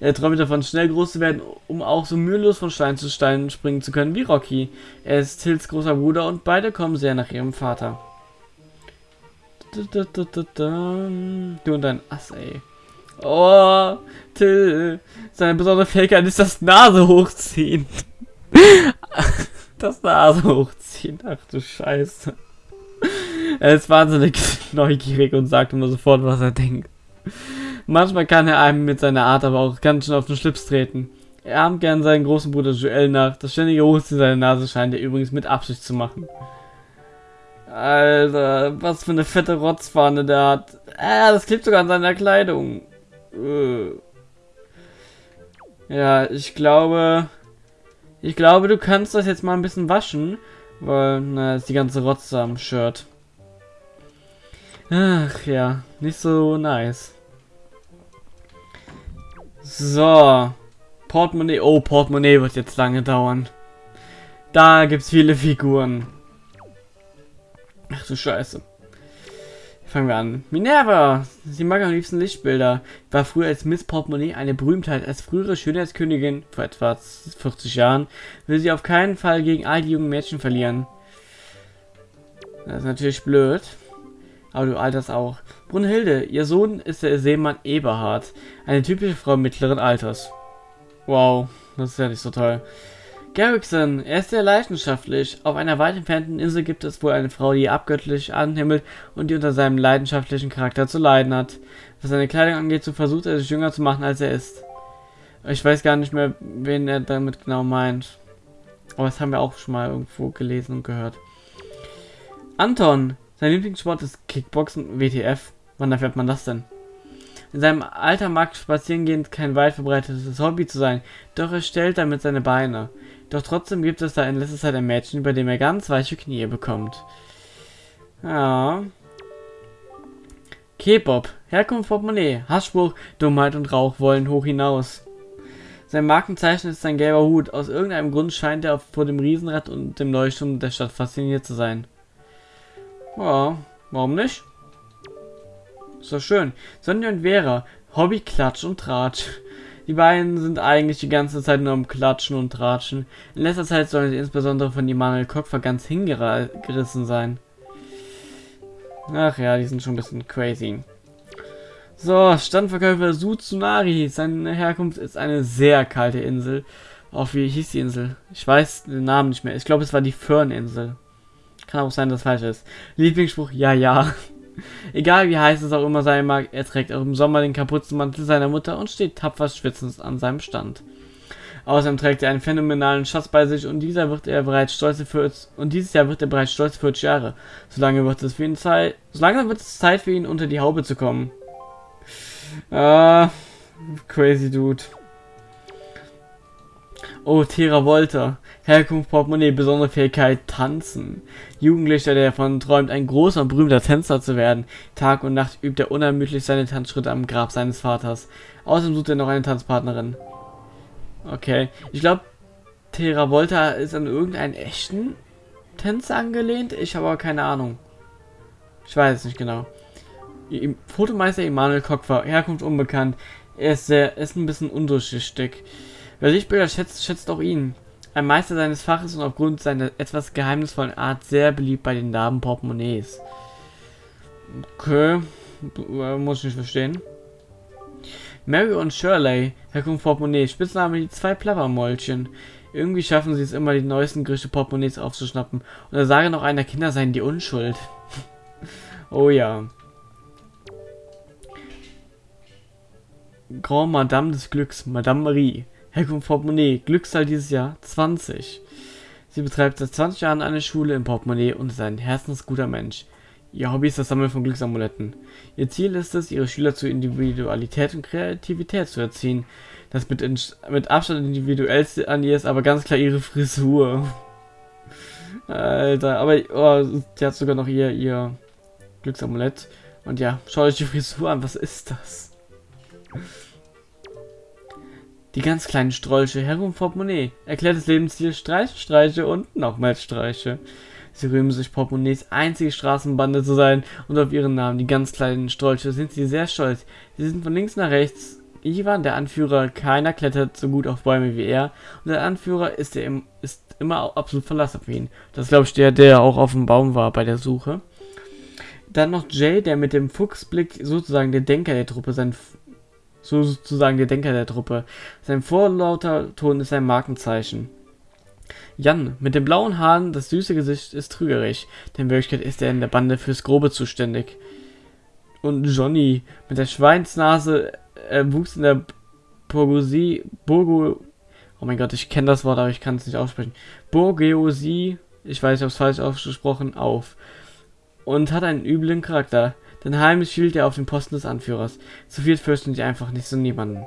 Er träumt davon, schnell groß zu werden, um auch so mühelos von Stein zu Stein springen zu können wie Rocky. Er ist Tills großer Bruder und beide kommen sehr nach ihrem Vater. Du und dein Ass, ey. Oh, Till. Seine besondere Fähigkeit ist das Nase hochziehen. das Nase hochziehen. Ach du Scheiße. Er ist wahnsinnig neugierig und sagt immer sofort, was er denkt. Manchmal kann er einem mit seiner Art aber auch ganz schön auf den Schlips treten. Er ahmt gern seinen großen Bruder Joel nach. Das ständige Hochziehen seiner Nase scheint er übrigens mit Absicht zu machen. Alter, was für eine fette Rotzfahne der hat. Ah, das klebt sogar an seiner Kleidung. Äh. Ja, ich glaube... Ich glaube, du kannst das jetzt mal ein bisschen waschen. Weil, na, ist die ganze Rotze am Shirt. Ach ja, nicht so nice. So. Portemonnaie. Oh, Portemonnaie wird jetzt lange dauern. Da gibt's viele Figuren. Ach du Scheiße. Fangen wir an. Minerva! Sie mag am liebsten Lichtbilder. War früher als Miss Portemonnaie eine Berühmtheit. Als frühere Schönheitskönigin, vor etwa 40 Jahren, will sie auf keinen Fall gegen all die jungen Mädchen verlieren. Das ist natürlich blöd. Aber du alterst auch. Brunhilde, ihr Sohn ist der Seemann Eberhard. Eine typische Frau mittleren Alters. Wow, das ist ja nicht so toll. Garrickson, er ist sehr leidenschaftlich. Auf einer weit entfernten Insel gibt es wohl eine Frau, die abgöttlich anhimmelt und die unter seinem leidenschaftlichen Charakter zu leiden hat. Was seine Kleidung angeht, so versucht er sich jünger zu machen, als er ist. Ich weiß gar nicht mehr, wen er damit genau meint. Aber das haben wir auch schon mal irgendwo gelesen und gehört. Anton, sein Lieblingssport ist Kickboxen WTF. Wann erfährt man das denn? In seinem Alter mag Spazierengehen kein weit verbreitetes Hobby zu sein, doch er stellt damit seine Beine. Doch trotzdem gibt es da in letzter Zeit ein Mädchen, bei dem er ganz weiche Knie bekommt. Ja. K-Pop, Herkunft Portemonnaie, Hassspruch, Dummheit und Rauch wollen hoch hinaus. Sein Markenzeichen ist sein gelber Hut. Aus irgendeinem Grund scheint er vor dem Riesenrad und dem Leuchtturm der Stadt fasziniert zu sein. Ja, warum nicht? Ist doch schön. Sonja und Vera, Hobby Klatsch und Tratsch. Die beiden sind eigentlich die ganze Zeit nur am Klatschen und Tratschen. In letzter Zeit sollen sie insbesondere von Immanuel Kokfer ganz hingerissen sein. Ach ja, die sind schon ein bisschen crazy. So, Standverkäufer Sutsunari. Seine Herkunft ist eine sehr kalte Insel. Auch wie hieß die Insel? Ich weiß den Namen nicht mehr. Ich glaube, es war die Föhrninsel. Kann auch sein, dass falsch ist. Lieblingsspruch, ja, ja. Egal wie heiß es auch immer sein mag, er trägt auch im Sommer den Kapuzenmantel seiner Mutter und steht tapfer schwitzend an seinem Stand. Außerdem trägt er einen phänomenalen Schatz bei sich und dieser wird er bereits stolze 40, und dieses Jahr wird er bereits stolze 40 Jahre. Solange wird es für ihn Zeit, solange wird es Zeit für ihn unter die Haube zu kommen. Ah, crazy Dude. Oh, Thera Volta. Herkunft, Portemonnaie, besondere Fähigkeit, Tanzen. Jugendlicher, der davon träumt, ein großer und berühmter Tänzer zu werden. Tag und Nacht übt er unermüdlich seine Tanzschritte am Grab seines Vaters. Außerdem sucht er noch eine Tanzpartnerin. Okay. Ich glaube, Thera Volta ist an irgendeinen echten Tänzer angelehnt. Ich habe aber keine Ahnung. Ich weiß es nicht genau. Fotomeister Emanuel Kockfer, Herkunft unbekannt. Er ist sehr, ist ein bisschen undurchsichtig. Wer Lichtbilder schätzt, schätzt auch ihn. Ein Meister seines Faches und aufgrund seiner etwas geheimnisvollen Art sehr beliebt bei den Damen Portemonnaies. Okay, muss ich nicht verstehen. Mary und Shirley, Herkunft Portemonnaie, Spitzname die zwei Plappermäulchen. Irgendwie schaffen sie es immer, die neuesten Gerüchte Portemonnaies aufzuschnappen. Und da sage noch einer, Kinder seien die Unschuld. oh ja. Grand Madame des Glücks, Madame Marie. Herkunft Portemonnaie, Glückszahl dieses Jahr 20. Sie betreibt seit 20 Jahren eine Schule im Portemonnaie und ist ein herzensguter Mensch. Ihr Hobby ist das Sammeln von Glücksamuletten. Ihr Ziel ist es, ihre Schüler zu Individualität und Kreativität zu erziehen. Das mit, mit Abstand individuellste an ihr ist aber ganz klar ihre Frisur. Alter, aber oh, sie hat sogar noch ihr, ihr Glücksamulett. Und ja, schaut euch die Frisur an, was ist das? Die ganz kleinen Strolche, herum Portemonnaie. Erklärt das Lebensziel Streiche, Streiche und nochmals Streiche. Sie rühmen sich Portemonnaies einzige Straßenbande zu sein und auf ihren Namen, die ganz kleinen Strolche, sind sie sehr stolz. Sie sind von links nach rechts. Ivan, der Anführer, keiner klettert so gut auf Bäume wie er. Und der Anführer ist, der im, ist immer absolut verlassen auf ihn. Das glaube ich der, der auch auf dem Baum war bei der Suche. Dann noch Jay, der mit dem Fuchsblick sozusagen der Denker der Truppe sein sozusagen der Denker der Truppe. Sein vorlauter Ton ist ein Markenzeichen. Jan, mit den blauen Haaren, das süße Gesicht ist trügerisch, denn in Wirklichkeit ist er in der Bande fürs Grobe zuständig. Und Johnny, mit der Schweinsnase, er wuchs in der Bourgoisie, Burgo, oh mein Gott, ich kenne das Wort, aber ich kann es nicht aussprechen, Bourgeoisie, ich weiß nicht, ob es falsch ausgesprochen, auf. Und hat einen üblen Charakter. Denn heimlich hielt er auf dem Posten des Anführers. Zu viel fürchten sie einfach nicht so niemanden.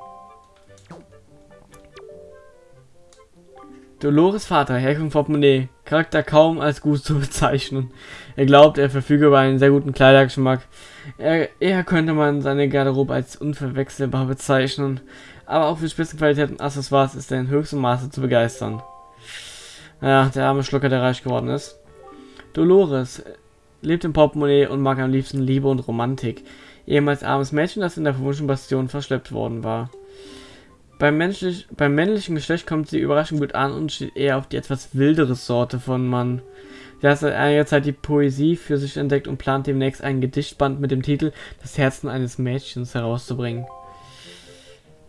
Dolores Vater, Herkunft Portemonnaie, Charakter kaum als gut zu bezeichnen. Er glaubt, er verfüge über einen sehr guten Kleidergeschmack. Er, eher könnte man seine Garderobe als unverwechselbar bezeichnen, aber auch für Spitzenqualität und Accessoires ist er in höchstem Maße zu begeistern. Ja, der arme Schlucker, der reich geworden ist. Dolores, lebt im Portemonnaie und mag am liebsten Liebe und Romantik. Ehemals armes Mädchen, das in der verwunschenen Bastion verschleppt worden war. Beim, menschlich, beim männlichen Geschlecht kommt sie überraschend gut an und steht eher auf die etwas wildere Sorte von Mann. Sie hat seit einiger Zeit die Poesie für sich entdeckt und plant demnächst einen Gedichtband mit dem Titel Das Herzen eines Mädchens herauszubringen.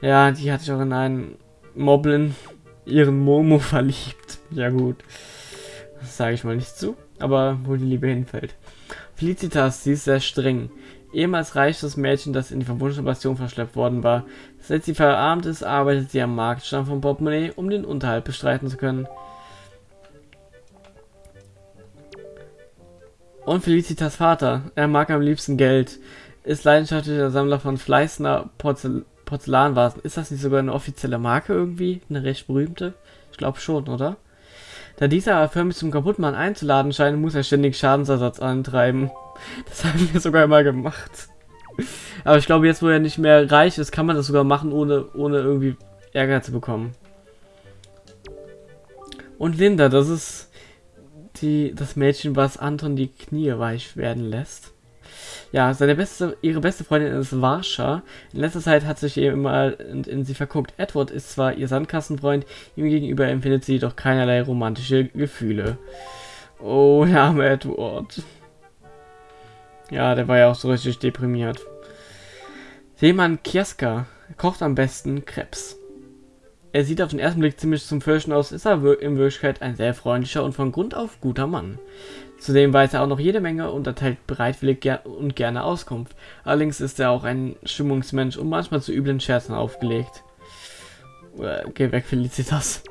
Ja, die hat sich auch in einen Moblin, ihren Momo, verliebt. Ja gut. Das sage ich mal nicht zu, aber wo die Liebe hinfällt. Felicitas, sie ist sehr streng. Ehemals reiches Mädchen, das in die verwunschene Bastion verschleppt worden war. Seit sie verarmt ist, arbeitet sie am Marktstand von Portemonnaie, um den Unterhalt bestreiten zu können. Und Felicitas Vater, er mag am liebsten Geld, ist leidenschaftlicher Sammler von Fleißner Porzel Porzellanvasen. Ist das nicht sogar eine offizielle Marke irgendwie? Eine recht berühmte? Ich glaube schon, oder? Da dieser aber förmlich zum Kaputtmann einzuladen scheint, muss er ständig Schadensersatz antreiben. Das haben wir sogar mal gemacht. Aber ich glaube, jetzt wo er nicht mehr reich ist, kann man das sogar machen, ohne, ohne irgendwie Ärger zu bekommen. Und Linda, das ist die, das Mädchen, was Anton die Knie weich werden lässt. Ja, seine beste, ihre beste Freundin ist Varsha. In letzter Zeit hat sich ihr immer in, in sie verguckt. Edward ist zwar ihr Sandkastenfreund, ihm gegenüber empfindet sie jedoch keinerlei romantische Gefühle. Oh, der arme Edward. Ja, der war ja auch so richtig deprimiert. Seemann Kieska kocht am besten Krebs. Er sieht auf den ersten Blick ziemlich zum Fürchten aus, ist aber in Wirklichkeit ein sehr freundlicher und von Grund auf guter Mann. Zudem weiß er auch noch jede Menge und erteilt bereitwillig ger und gerne Auskunft. Allerdings ist er auch ein Stimmungsmensch und manchmal zu üblen Scherzen aufgelegt. Äh, geh weg, Felicitas.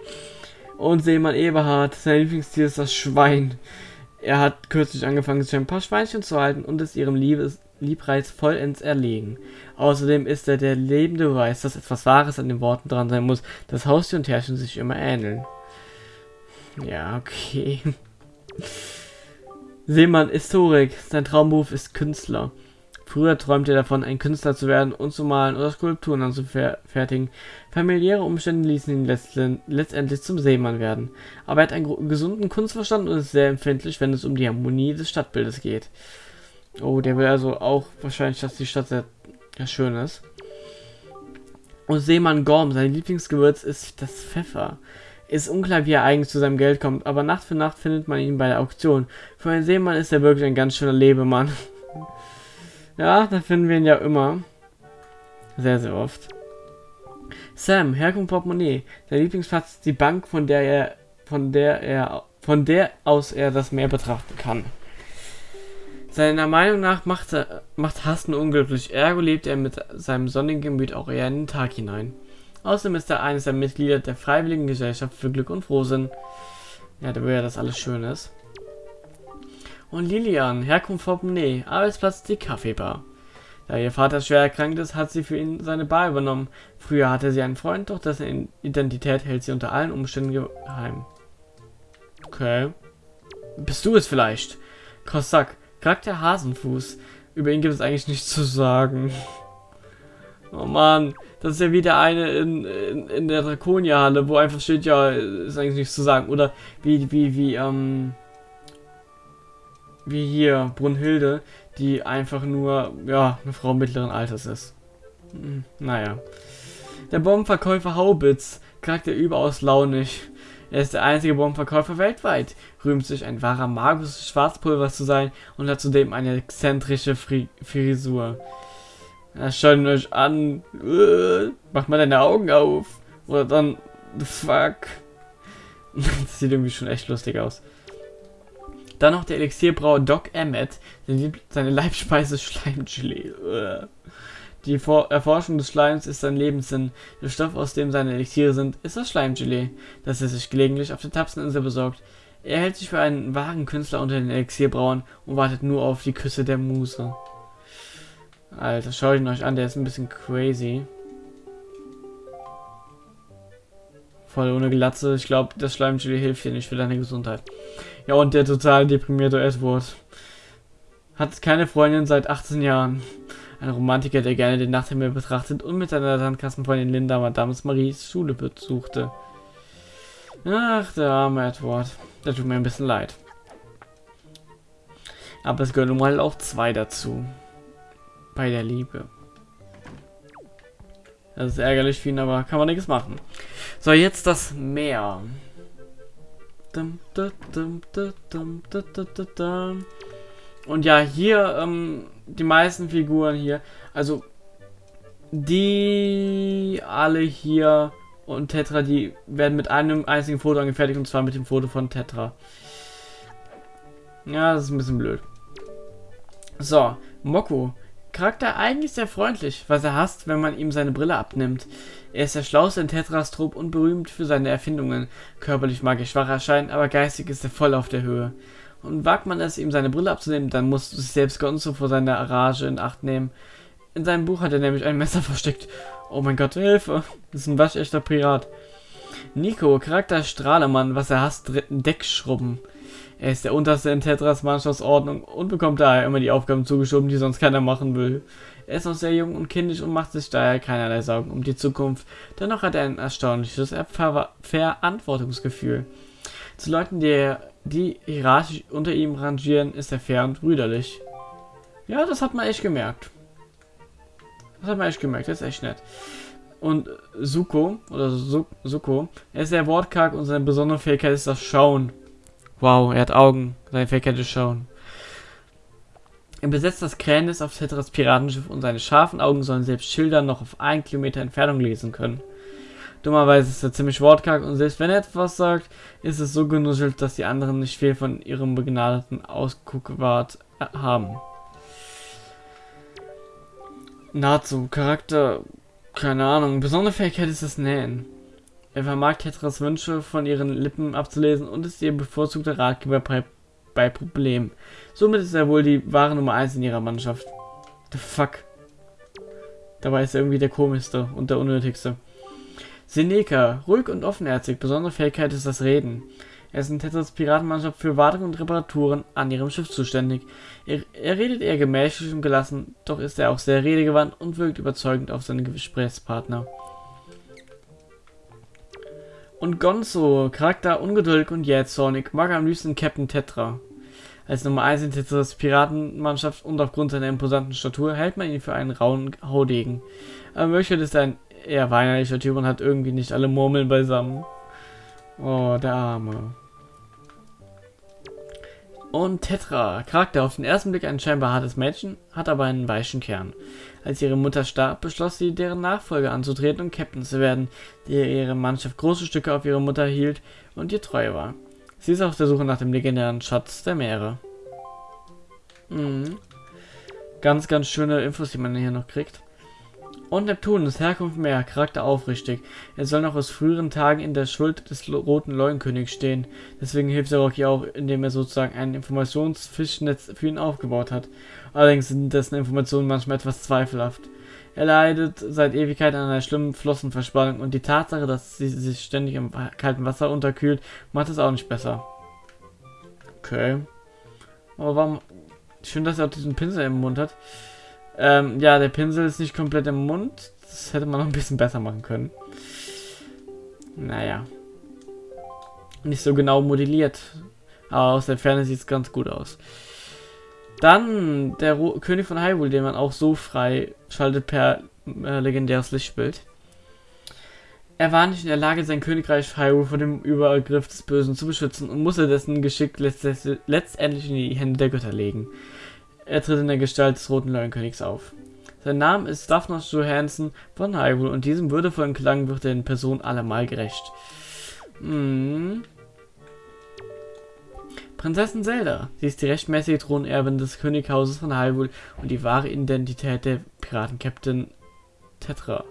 Und Seemann Eberhard, sein Lieblingstier ist das Schwein. Er hat kürzlich angefangen, sich ein paar Schweinchen zu halten und ist ihrem Liebes Liebreiz vollends erlegen. Außerdem ist er der lebende Beweis, dass etwas Wahres an den Worten dran sein muss, dass Haustier und Herrchen sich immer ähneln. Ja, okay. Seemann Historik. Sein Traumberuf ist Künstler. Früher träumte er davon, ein Künstler zu werden und zu malen oder Skulpturen anzufertigen. Familiäre Umstände ließen ihn letztendlich zum Seemann werden. Aber er hat einen gesunden Kunstverstand und ist sehr empfindlich, wenn es um die Harmonie des Stadtbildes geht. Oh, der will also auch wahrscheinlich, dass die Stadt sehr, sehr schön ist. Und Seemann Gorm, sein Lieblingsgewürz ist das Pfeffer. Ist unklar, wie er eigentlich zu seinem Geld kommt, aber Nacht für Nacht findet man ihn bei der Auktion. Für einen Seemann ist er wirklich ein ganz schöner Lebemann. ja, da finden wir ihn ja immer. Sehr, sehr oft. Sam, Herkunft Portemonnaie. Sein Lieblingsplatz ist die Bank, von der er, von der er, von der aus er das Meer betrachten kann. Seiner Meinung nach macht, er, macht Hasten unglücklich, ergo lebt er mit seinem sonnigen Gemüt auch eher in den Tag hinein. Außerdem ist er eines der Mitglieder der Freiwilligen Gesellschaft für Glück und Frohsinn. Ja, da will ja, dass alles schön ist. Und Lilian, Herkunft Portemonnaie, Arbeitsplatz die Kaffeebar. Da ihr Vater schwer erkrankt ist, hat sie für ihn seine Bar übernommen. Früher hatte sie einen Freund, doch dessen Identität hält sie unter allen Umständen geheim. Okay. Bist du es vielleicht? Kossack, Charakter Hasenfuß. Über ihn gibt es eigentlich nichts zu sagen. Oh Mann, das ist ja wieder eine in, in, in der Draconia-Halle, wo einfach steht, ja, ist eigentlich nichts zu sagen. Oder wie, wie, wie, ähm, wie hier, Brunhilde, die einfach nur, ja, eine Frau mittleren Alters ist. Hm, naja. Der Bombenverkäufer Haubitz, Charakter überaus launig. Er ist der einzige Bombenverkäufer weltweit, rühmt sich ein wahrer Magus des Schwarzpulvers zu sein und hat zudem eine exzentrische Fri Frisur. Ja, schaut euch an. Uh, mach mal deine Augen auf. Oder dann. The fuck. das sieht irgendwie schon echt lustig aus. Dann noch der Elixierbrauer Doc Emmett. Seine Leibspeise Schleimgelee. Uh. Die Vor Erforschung des Schleims ist sein Lebenssinn. Der Stoff, aus dem seine Elixiere sind, ist das Schleimgelee, das er sich gelegentlich auf der Tapseninsel besorgt. Er hält sich für einen wahren Künstler unter den Elixierbrauern und wartet nur auf die Küsse der Muse. Alter, schaut ihn euch an, der ist ein bisschen crazy. Voll ohne Glatze. Ich glaube, das Schleimgelee hilft dir nicht für deine Gesundheit. Ja, und der total deprimierte Edward. Hat keine Freundin seit 18 Jahren. Ein Romantiker, der gerne den Nachthimmel betrachtet und mit seiner Sandkastenfreundin Linda Madame Maries Schule besuchte. Ach, der arme Edward. Der tut mir ein bisschen leid. Aber es gehören nun mal auch zwei dazu. Bei der Liebe. Das ist ärgerlich für ihn, aber kann man nichts machen. So, jetzt das Meer. Und ja, hier ähm, die meisten Figuren hier, also die alle hier und Tetra, die werden mit einem einzigen Foto angefertigt und zwar mit dem Foto von Tetra. Ja, das ist ein bisschen blöd. So, Moko. Charakter eigentlich sehr freundlich, was er hasst, wenn man ihm seine Brille abnimmt. Er ist der schlauste in Tetras Trupp und berühmt für seine Erfindungen. Körperlich mag er schwach erscheinen, aber geistig ist er voll auf der Höhe. Und wagt man es, ihm seine Brille abzunehmen, dann muss sich selbst Gonzo vor seiner Rage in Acht nehmen. In seinem Buch hat er nämlich ein Messer versteckt. Oh mein Gott, Hilfe! Das ist ein waschechter Pirat. Nico, Charakter Strahlemann, was er hasst, Deckschrubben. Er ist der unterste in Tetras Mannschaftsordnung und bekommt daher immer die Aufgaben zugeschoben, die sonst keiner machen will. Er ist noch sehr jung und kindisch und macht sich daher keinerlei Sorgen um die Zukunft. Dennoch hat er ein erstaunliches Ver Verantwortungsgefühl. Zu Leuten, die, die hierarchisch unter ihm rangieren, ist er fair und brüderlich. Ja, das hat man echt gemerkt. Das hat man echt gemerkt, das ist echt nett. Und Suko, oder Suko, er ist sehr wortkarg und seine besondere Fähigkeit ist das Schauen. Wow, er hat Augen. Seine Fähigkeit ist Schauen. Er besetzt das Kränis auf Tetras Piratenschiff und seine scharfen Augen sollen selbst Schilder noch auf einen Kilometer Entfernung lesen können. Dummerweise ist er ziemlich wortkarg und selbst wenn er etwas sagt, ist es so genuschelt, dass die anderen nicht viel von ihrem begnadeten Ausguckwart haben. Nazu, Charakter, keine Ahnung, besondere Fähigkeit ist das Nähen. Er vermag Tetras Wünsche von ihren Lippen abzulesen und ist ihr bevorzugter Ratgeber bei, bei Problemen. Somit ist er wohl die wahre Nummer 1 in ihrer Mannschaft. The fuck. Dabei ist er irgendwie der komischste und der unnötigste. Seneca, ruhig und offenherzig, besondere Fähigkeit ist das Reden. Er ist in Tetras Piratenmannschaft für Wartung und Reparaturen an ihrem Schiff zuständig. Er, er, redet eher gemächlich und gelassen, doch ist er auch sehr redegewandt und wirkt überzeugend auf seine Gesprächspartner. Und Gonzo, Charakter ungeduldig und jähzornig, mag am liebsten Captain Tetra. Als Nummer 1 in Tetras Piratenmannschaft und aufgrund seiner imposanten Statur hält man ihn für einen rauen Haudegen. Aber möchte ist ein eher weinerlicher Typ und hat irgendwie nicht alle Murmeln beisammen. Oh, der Arme. Und Tetra, Charakter auf den ersten Blick ein scheinbar hartes Mädchen, hat aber einen weichen Kern. Als ihre Mutter starb, beschloss sie, deren Nachfolger anzutreten und Captain zu werden, der ihre Mannschaft große Stücke auf ihre Mutter hielt und ihr treu war. Sie ist auf der Suche nach dem legendären Schatz der Meere. Mhm. Ganz, ganz schöne Infos, die man hier noch kriegt. Und Neptun ist Herkunft mehr, Charakter aufrichtig. Er soll noch aus früheren Tagen in der Schuld des roten Leuenkönigs stehen. Deswegen hilft er Rocky auch, indem er sozusagen ein Informationsfischnetz für ihn aufgebaut hat. Allerdings sind dessen Informationen manchmal etwas zweifelhaft. Er leidet seit Ewigkeit an einer schlimmen Flossenverspannung und die Tatsache, dass sie sich ständig im kalten Wasser unterkühlt, macht es auch nicht besser. Okay. Aber warum... Schön, dass er auch diesen Pinsel im Mund hat. Ähm, ja, der Pinsel ist nicht komplett im Mund. Das hätte man noch ein bisschen besser machen können. Naja. Nicht so genau modelliert. Aber aus der Ferne sieht es ganz gut aus. Dann der Ro König von Hyrule, den man auch so frei schaltet per äh, legendäres Lichtbild. Er war nicht in der Lage, sein Königreich Hyrule vor dem Übergriff des Bösen zu beschützen und musste dessen Geschick letztendlich in die Hände der Götter legen. Er tritt in der Gestalt des Roten Leuenkönigs auf. Sein Name ist Daphnos Johansson von Hyrule und diesem würdevollen Klang wird er in Person allemal gerecht. Hm. Prinzessin Zelda. Sie ist die rechtmäßige Thronerbin des Könighauses von Hyrule und die wahre Identität der Piratenkapitän Tetra.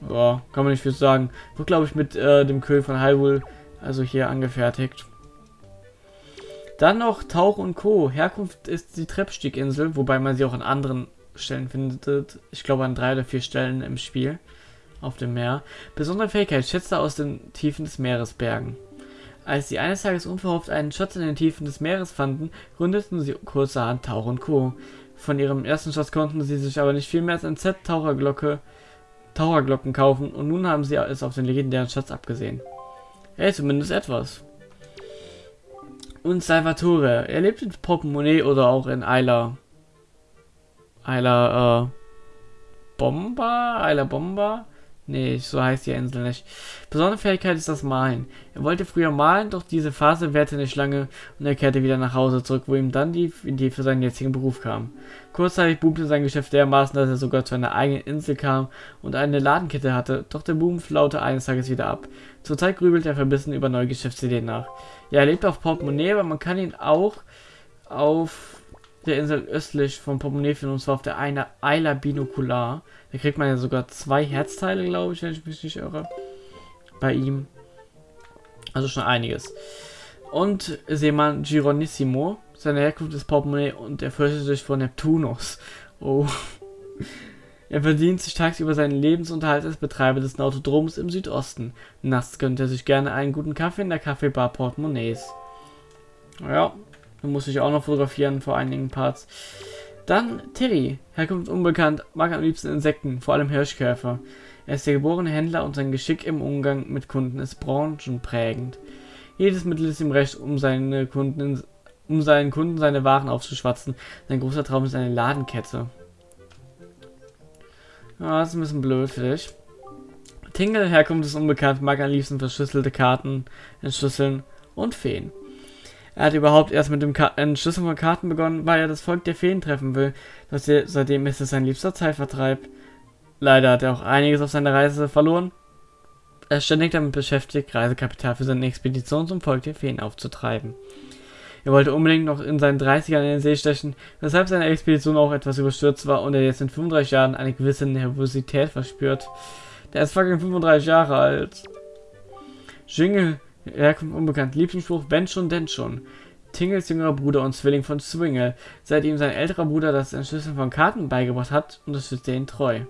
Boah, kann man nicht viel sagen. Wird, glaube ich, mit äh, dem König von Hyrule also hier angefertigt. Dann noch Tauch und Co. Herkunft ist die Treppstieginsel, wobei man sie auch an anderen Stellen findet. Ich glaube an drei oder vier Stellen im Spiel auf dem Meer. Besondere Fähigkeit, Schätze aus den Tiefen des Meeres bergen. Als sie eines Tages unverhofft einen Schatz in den Tiefen des Meeres fanden, gründeten sie kurzerhand Tauch und Co. Von ihrem ersten Schatz konnten sie sich aber nicht viel mehr als ein Set Taucherglocke, Taucherglocken kaufen und nun haben sie es auf den legendären Schatz abgesehen. Hey, zumindest etwas und Salvatore. Er lebt in Portemonnaie oder auch in Ayla. Ayla, äh, Bomba? Ayla Bomba? Nee, so heißt die Insel nicht. Besondere Fähigkeit ist das Malen. Er wollte früher malen, doch diese Phase währte nicht lange und er kehrte wieder nach Hause zurück, wo ihm dann die Idee für seinen jetzigen Beruf kam. Kurzzeitig boomte sein Geschäft dermaßen, dass er sogar zu einer eigenen Insel kam und eine Ladenkette hatte, doch der Boom flaute eines Tages wieder ab. Zurzeit grübelt er verbissen über neue Geschäftsideen nach. Ja, er lebt auf Portemonnaie, aber man kann ihn auch auf der Insel östlich von Portemonnaie finden, und zwar auf der eine Isla Binocular. Da kriegt man ja sogar zwei Herzteile, glaube ich, wenn ich mich nicht irre. Bei ihm. Also schon einiges. Und Seemann Gironissimo. Seine Herkunft ist Portemonnaie und er fürchtet sich vor Neptunus. Oh. Er verdient sich tagsüber seinen Lebensunterhalt als Betreiber des Nautodroms im Südosten. Nachts gönnt er sich gerne einen guten Kaffee in der Kaffeebar Portemonnaies. Ja, da muss ich auch noch fotografieren vor einigen Parts. Dann Terry, Herkunft unbekannt, mag am liebsten Insekten, vor allem Hirschkäfer. Er ist der geborene Händler und sein Geschick im Umgang mit Kunden ist branchenprägend. Jedes Mittel ist ihm recht, um seine Kunden um seinen Kunden seine Waren aufzuschwatzen. Sein großer Traum ist eine Ladenkette. Ja, das ist ein bisschen blöd für dich. Tingle, Herkunft ist unbekannt, mag am liebsten verschlüsselte Karten entschlüsseln und Feen. Er hat überhaupt erst mit dem Entschlüsseln von Karten begonnen, weil er das Volk der Feen treffen will. Seitdem ist es sein liebster Zeitvertreib. Leider hat er auch einiges auf seiner Reise verloren. Er ist ständig damit beschäftigt, Reisekapital für seine Expedition zum Volk der Feen aufzutreiben. Er wollte unbedingt noch in seinen 30ern in den See stechen, weshalb seine Expedition auch etwas überstürzt war und er jetzt in 35 Jahren eine gewisse Nervosität verspürt. Der ist fucking 35 Jahre alt. Jingle, Herkunft unbekannt, Lieblingsspruch, wenn schon, denn schon. Tingles jüngerer Bruder und Zwilling von Swingle. Seit ihm sein älterer Bruder das Entschlüsseln von Karten beigebracht hat, unterstützt er ihn treu.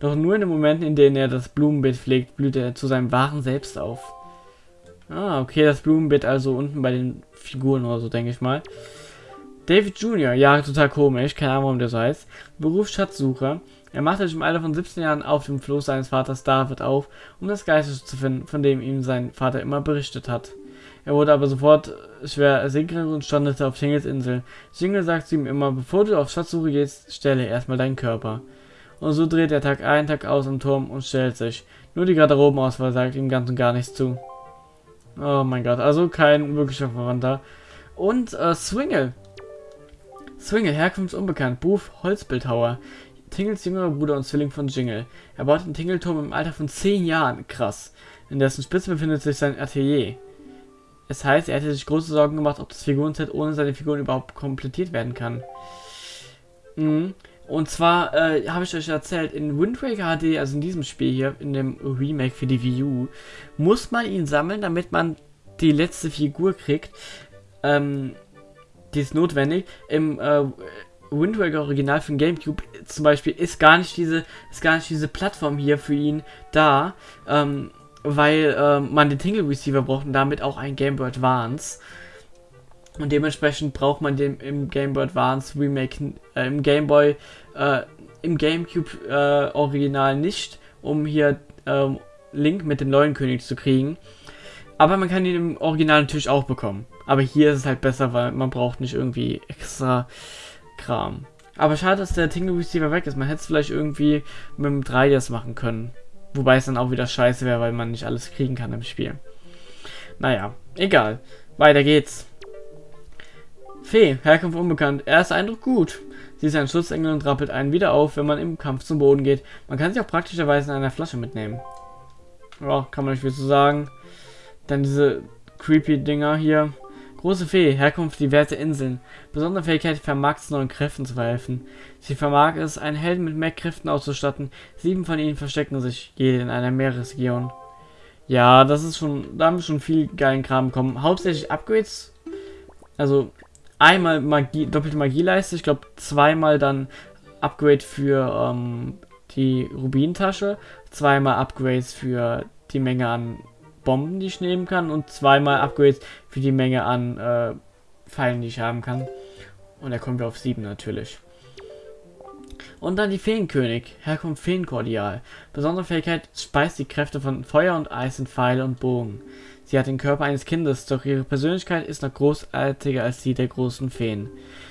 Doch nur in den Momenten, in denen er das Blumenbeet pflegt, blüht er zu seinem wahren Selbst auf. Ah, okay, das Blumenbeet also unten bei den Figuren oder so, denke ich mal. David Jr., ja, total komisch, keine Ahnung, warum der so heißt. Beruf Schatzsucher. Er machte sich im Alter von 17 Jahren auf dem Floß seines Vaters David auf, um das Geistes zu finden, von dem ihm sein Vater immer berichtet hat. Er wurde aber sofort schwer ersinkend und strandete auf Tingles Insel. Jingle sagt zu ihm immer, bevor du auf Schatzsuche gehst, stelle erstmal deinen Körper. Und so dreht er Tag ein, Tag aus im Turm und stellt sich. Nur die Garderobenauswahl sagt ihm ganz und gar nichts zu. Oh mein Gott, also kein wirklicher Verwandter. Und äh, Swingle. Swingle, Herkunft unbekannt, Beruf Holzbildhauer. Tingles jüngerer Bruder und Zwilling von Jingle. Er baut den Tingelturm im Alter von 10 Jahren. Krass. In dessen Spitze befindet sich sein Atelier. Es heißt, er hätte sich große Sorgen gemacht, ob das Figurenset ohne seine Figuren überhaupt komplettiert werden kann. Mhm. Und zwar äh, habe ich euch erzählt, in Wind Waker HD, also in diesem Spiel hier, in dem Remake für die Wii U, muss man ihn sammeln, damit man die letzte Figur kriegt. Ähm, die ist notwendig. Im äh, Wind Waker Original den Gamecube zum Beispiel ist gar nicht diese, ist gar nicht diese Plattform hier für ihn da, ähm, weil äh, man den Tingle Receiver braucht und damit auch ein Game Boy Advance. Und dementsprechend braucht man den im Game Boy Advance Remake, äh, im Game Boy, äh, im Gamecube äh, Original nicht, um hier ähm, Link mit dem neuen König zu kriegen. Aber man kann ihn im Original natürlich auch bekommen. Aber hier ist es halt besser, weil man braucht nicht irgendwie extra Kram. Aber schade, dass der Tingle Receiver weg ist. Man hätte es vielleicht irgendwie mit dem 3DS machen können. Wobei es dann auch wieder scheiße wäre, weil man nicht alles kriegen kann im Spiel. Naja, egal. Weiter geht's. Fee, Herkunft unbekannt. Erster Eindruck gut. Sie ist ein Schutzengel und rappelt einen wieder auf, wenn man im Kampf zum Boden geht. Man kann sie auch praktischerweise in einer Flasche mitnehmen. Ja, kann man nicht viel zu sagen. Dann diese creepy Dinger hier. Große Fee, Herkunft diverse Inseln. Besondere Fähigkeit vermag es neuen Kräften zu verhelfen. Sie vermag es, einen Helden mit mehr Kräften auszustatten. Sieben von ihnen verstecken sich, jede in einer Meeresregion. Ja, das ist schon, da haben wir schon viel geilen Kram bekommen. Hauptsächlich Upgrades. Also einmal Magie, doppelte Magieleiste, ich glaube zweimal dann Upgrade für ähm, die Rubintasche, zweimal Upgrades für die Menge an Bomben, die ich nehmen kann und zweimal Upgrades für die Menge an äh, Pfeilen, die ich haben kann. Und da kommen wir auf 7 natürlich. Und dann die Feenkönig, Herkunft Feenkordial. Besondere Fähigkeit speist die Kräfte von Feuer und Eis in Pfeile und Bogen. Sie hat den Körper eines Kindes, doch ihre Persönlichkeit ist noch großartiger als die der großen Feen.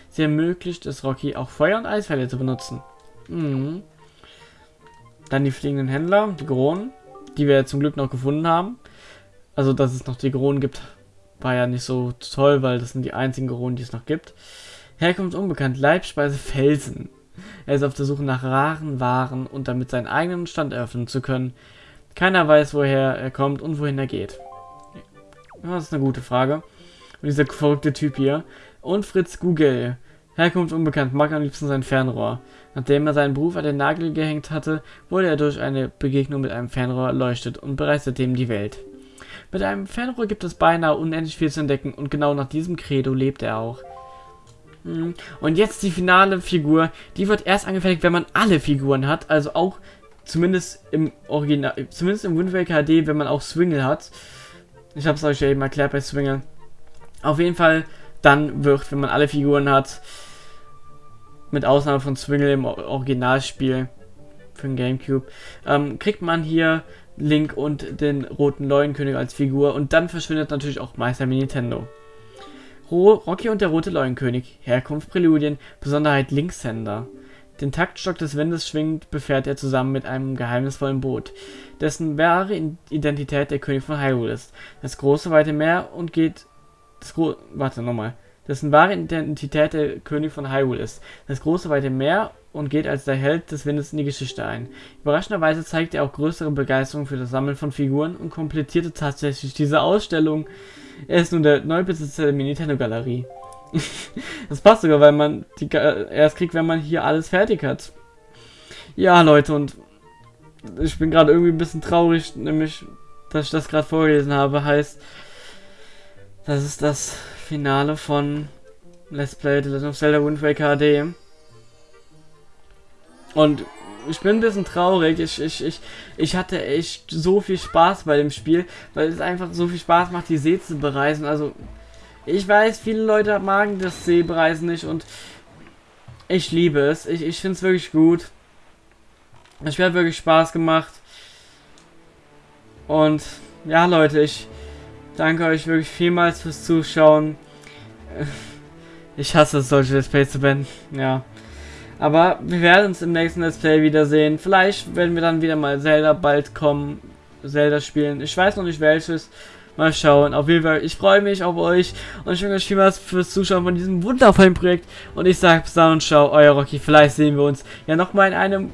Sie ermöglicht es Rocky auch Feuer- und Eisfälle zu benutzen. Mhm. Dann die fliegenden Händler, die Gronen, die wir zum Glück noch gefunden haben. Also, dass es noch die Gronen gibt, war ja nicht so toll, weil das sind die einzigen Gronen, die es noch gibt. Herkunft unbekannt, Leibspeise Felsen. Er ist auf der Suche nach raren Waren und damit seinen eigenen Stand eröffnen zu können. Keiner weiß, woher er kommt und wohin er geht. Das ist eine gute Frage. Und dieser verrückte Typ hier. Und Fritz Google. Herkunft unbekannt, mag am liebsten sein Fernrohr. Nachdem er seinen Beruf an den Nagel gehängt hatte, wurde er durch eine Begegnung mit einem Fernrohr erleuchtet und bereiste seitdem die Welt. Mit einem Fernrohr gibt es beinahe unendlich viel zu entdecken und genau nach diesem Credo lebt er auch. Hm. Und jetzt die finale Figur. Die wird erst angefertigt, wenn man alle Figuren hat. Also auch zumindest im Original, zumindest im Wind Waker HD, wenn man auch Swingle hat. Ich habe es euch ja eben erklärt bei Swingle. Auf jeden Fall dann wird, wenn man alle Figuren hat, mit Ausnahme von Swingle im Originalspiel für den Gamecube, ähm, kriegt man hier Link und den roten Leuenkönig als Figur und dann verschwindet natürlich auch Meister Nintendo. Rocky und der rote Leuenkönig. Herkunft Präludien. Besonderheit Linkshänder. Den Taktstock des Windes schwingend befährt er zusammen mit einem geheimnisvollen Boot, dessen wahre Identität der König von Hyrule ist. Das große weite Meer und geht. Das Gro Warte, nochmal. Dessen wahre Identität der König von Hyrule ist. Das große weite Meer und geht als der Held des Windes in die Geschichte ein. Überraschenderweise zeigt er auch größere Begeisterung für das Sammeln von Figuren und komplettierte tatsächlich diese Ausstellung. Er ist nun der Neubesitzer der Nintendo-Galerie. das passt sogar, weil man die erst kriegt, wenn man hier alles fertig hat. Ja, Leute, und ich bin gerade irgendwie ein bisschen traurig, nämlich, dass ich das gerade vorgelesen habe, heißt, das ist das Finale von Let's Play The Legend of Zelda Wind Waker HD. Und ich bin ein bisschen traurig. Ich, ich, ich, ich hatte echt so viel Spaß bei dem Spiel, weil es einfach so viel Spaß macht, die See zu bereisen. Also, ich weiß, viele Leute magen das Seebereisen nicht und ich liebe es. Ich, ich finde es wirklich gut. Spiel hat wirklich Spaß gemacht. Und ja, Leute, ich danke euch wirklich vielmals fürs Zuschauen. Ich hasse es, solche Let's Plays zu beenden. Ja. Aber wir werden uns im nächsten Let's Play wiedersehen. Vielleicht werden wir dann wieder mal Zelda bald kommen. Zelda spielen. Ich weiß noch nicht welches. Mal schauen. Auf jeden Fall, ich freue mich auf euch und ich wünsche euch vielmals fürs Zuschauen von diesem wundervollen Projekt. Und ich sage bis dann und ciao, euer Rocky. Vielleicht sehen wir uns ja nochmal in einem,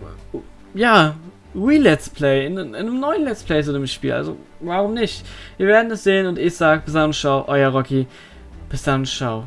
ja, Wii-Let's Play, in, in, einem neuen Let's Play zu dem Spiel. Also, warum nicht? Wir werden es sehen und ich sage bis dann und ciao, euer Rocky. Bis dann, ciao.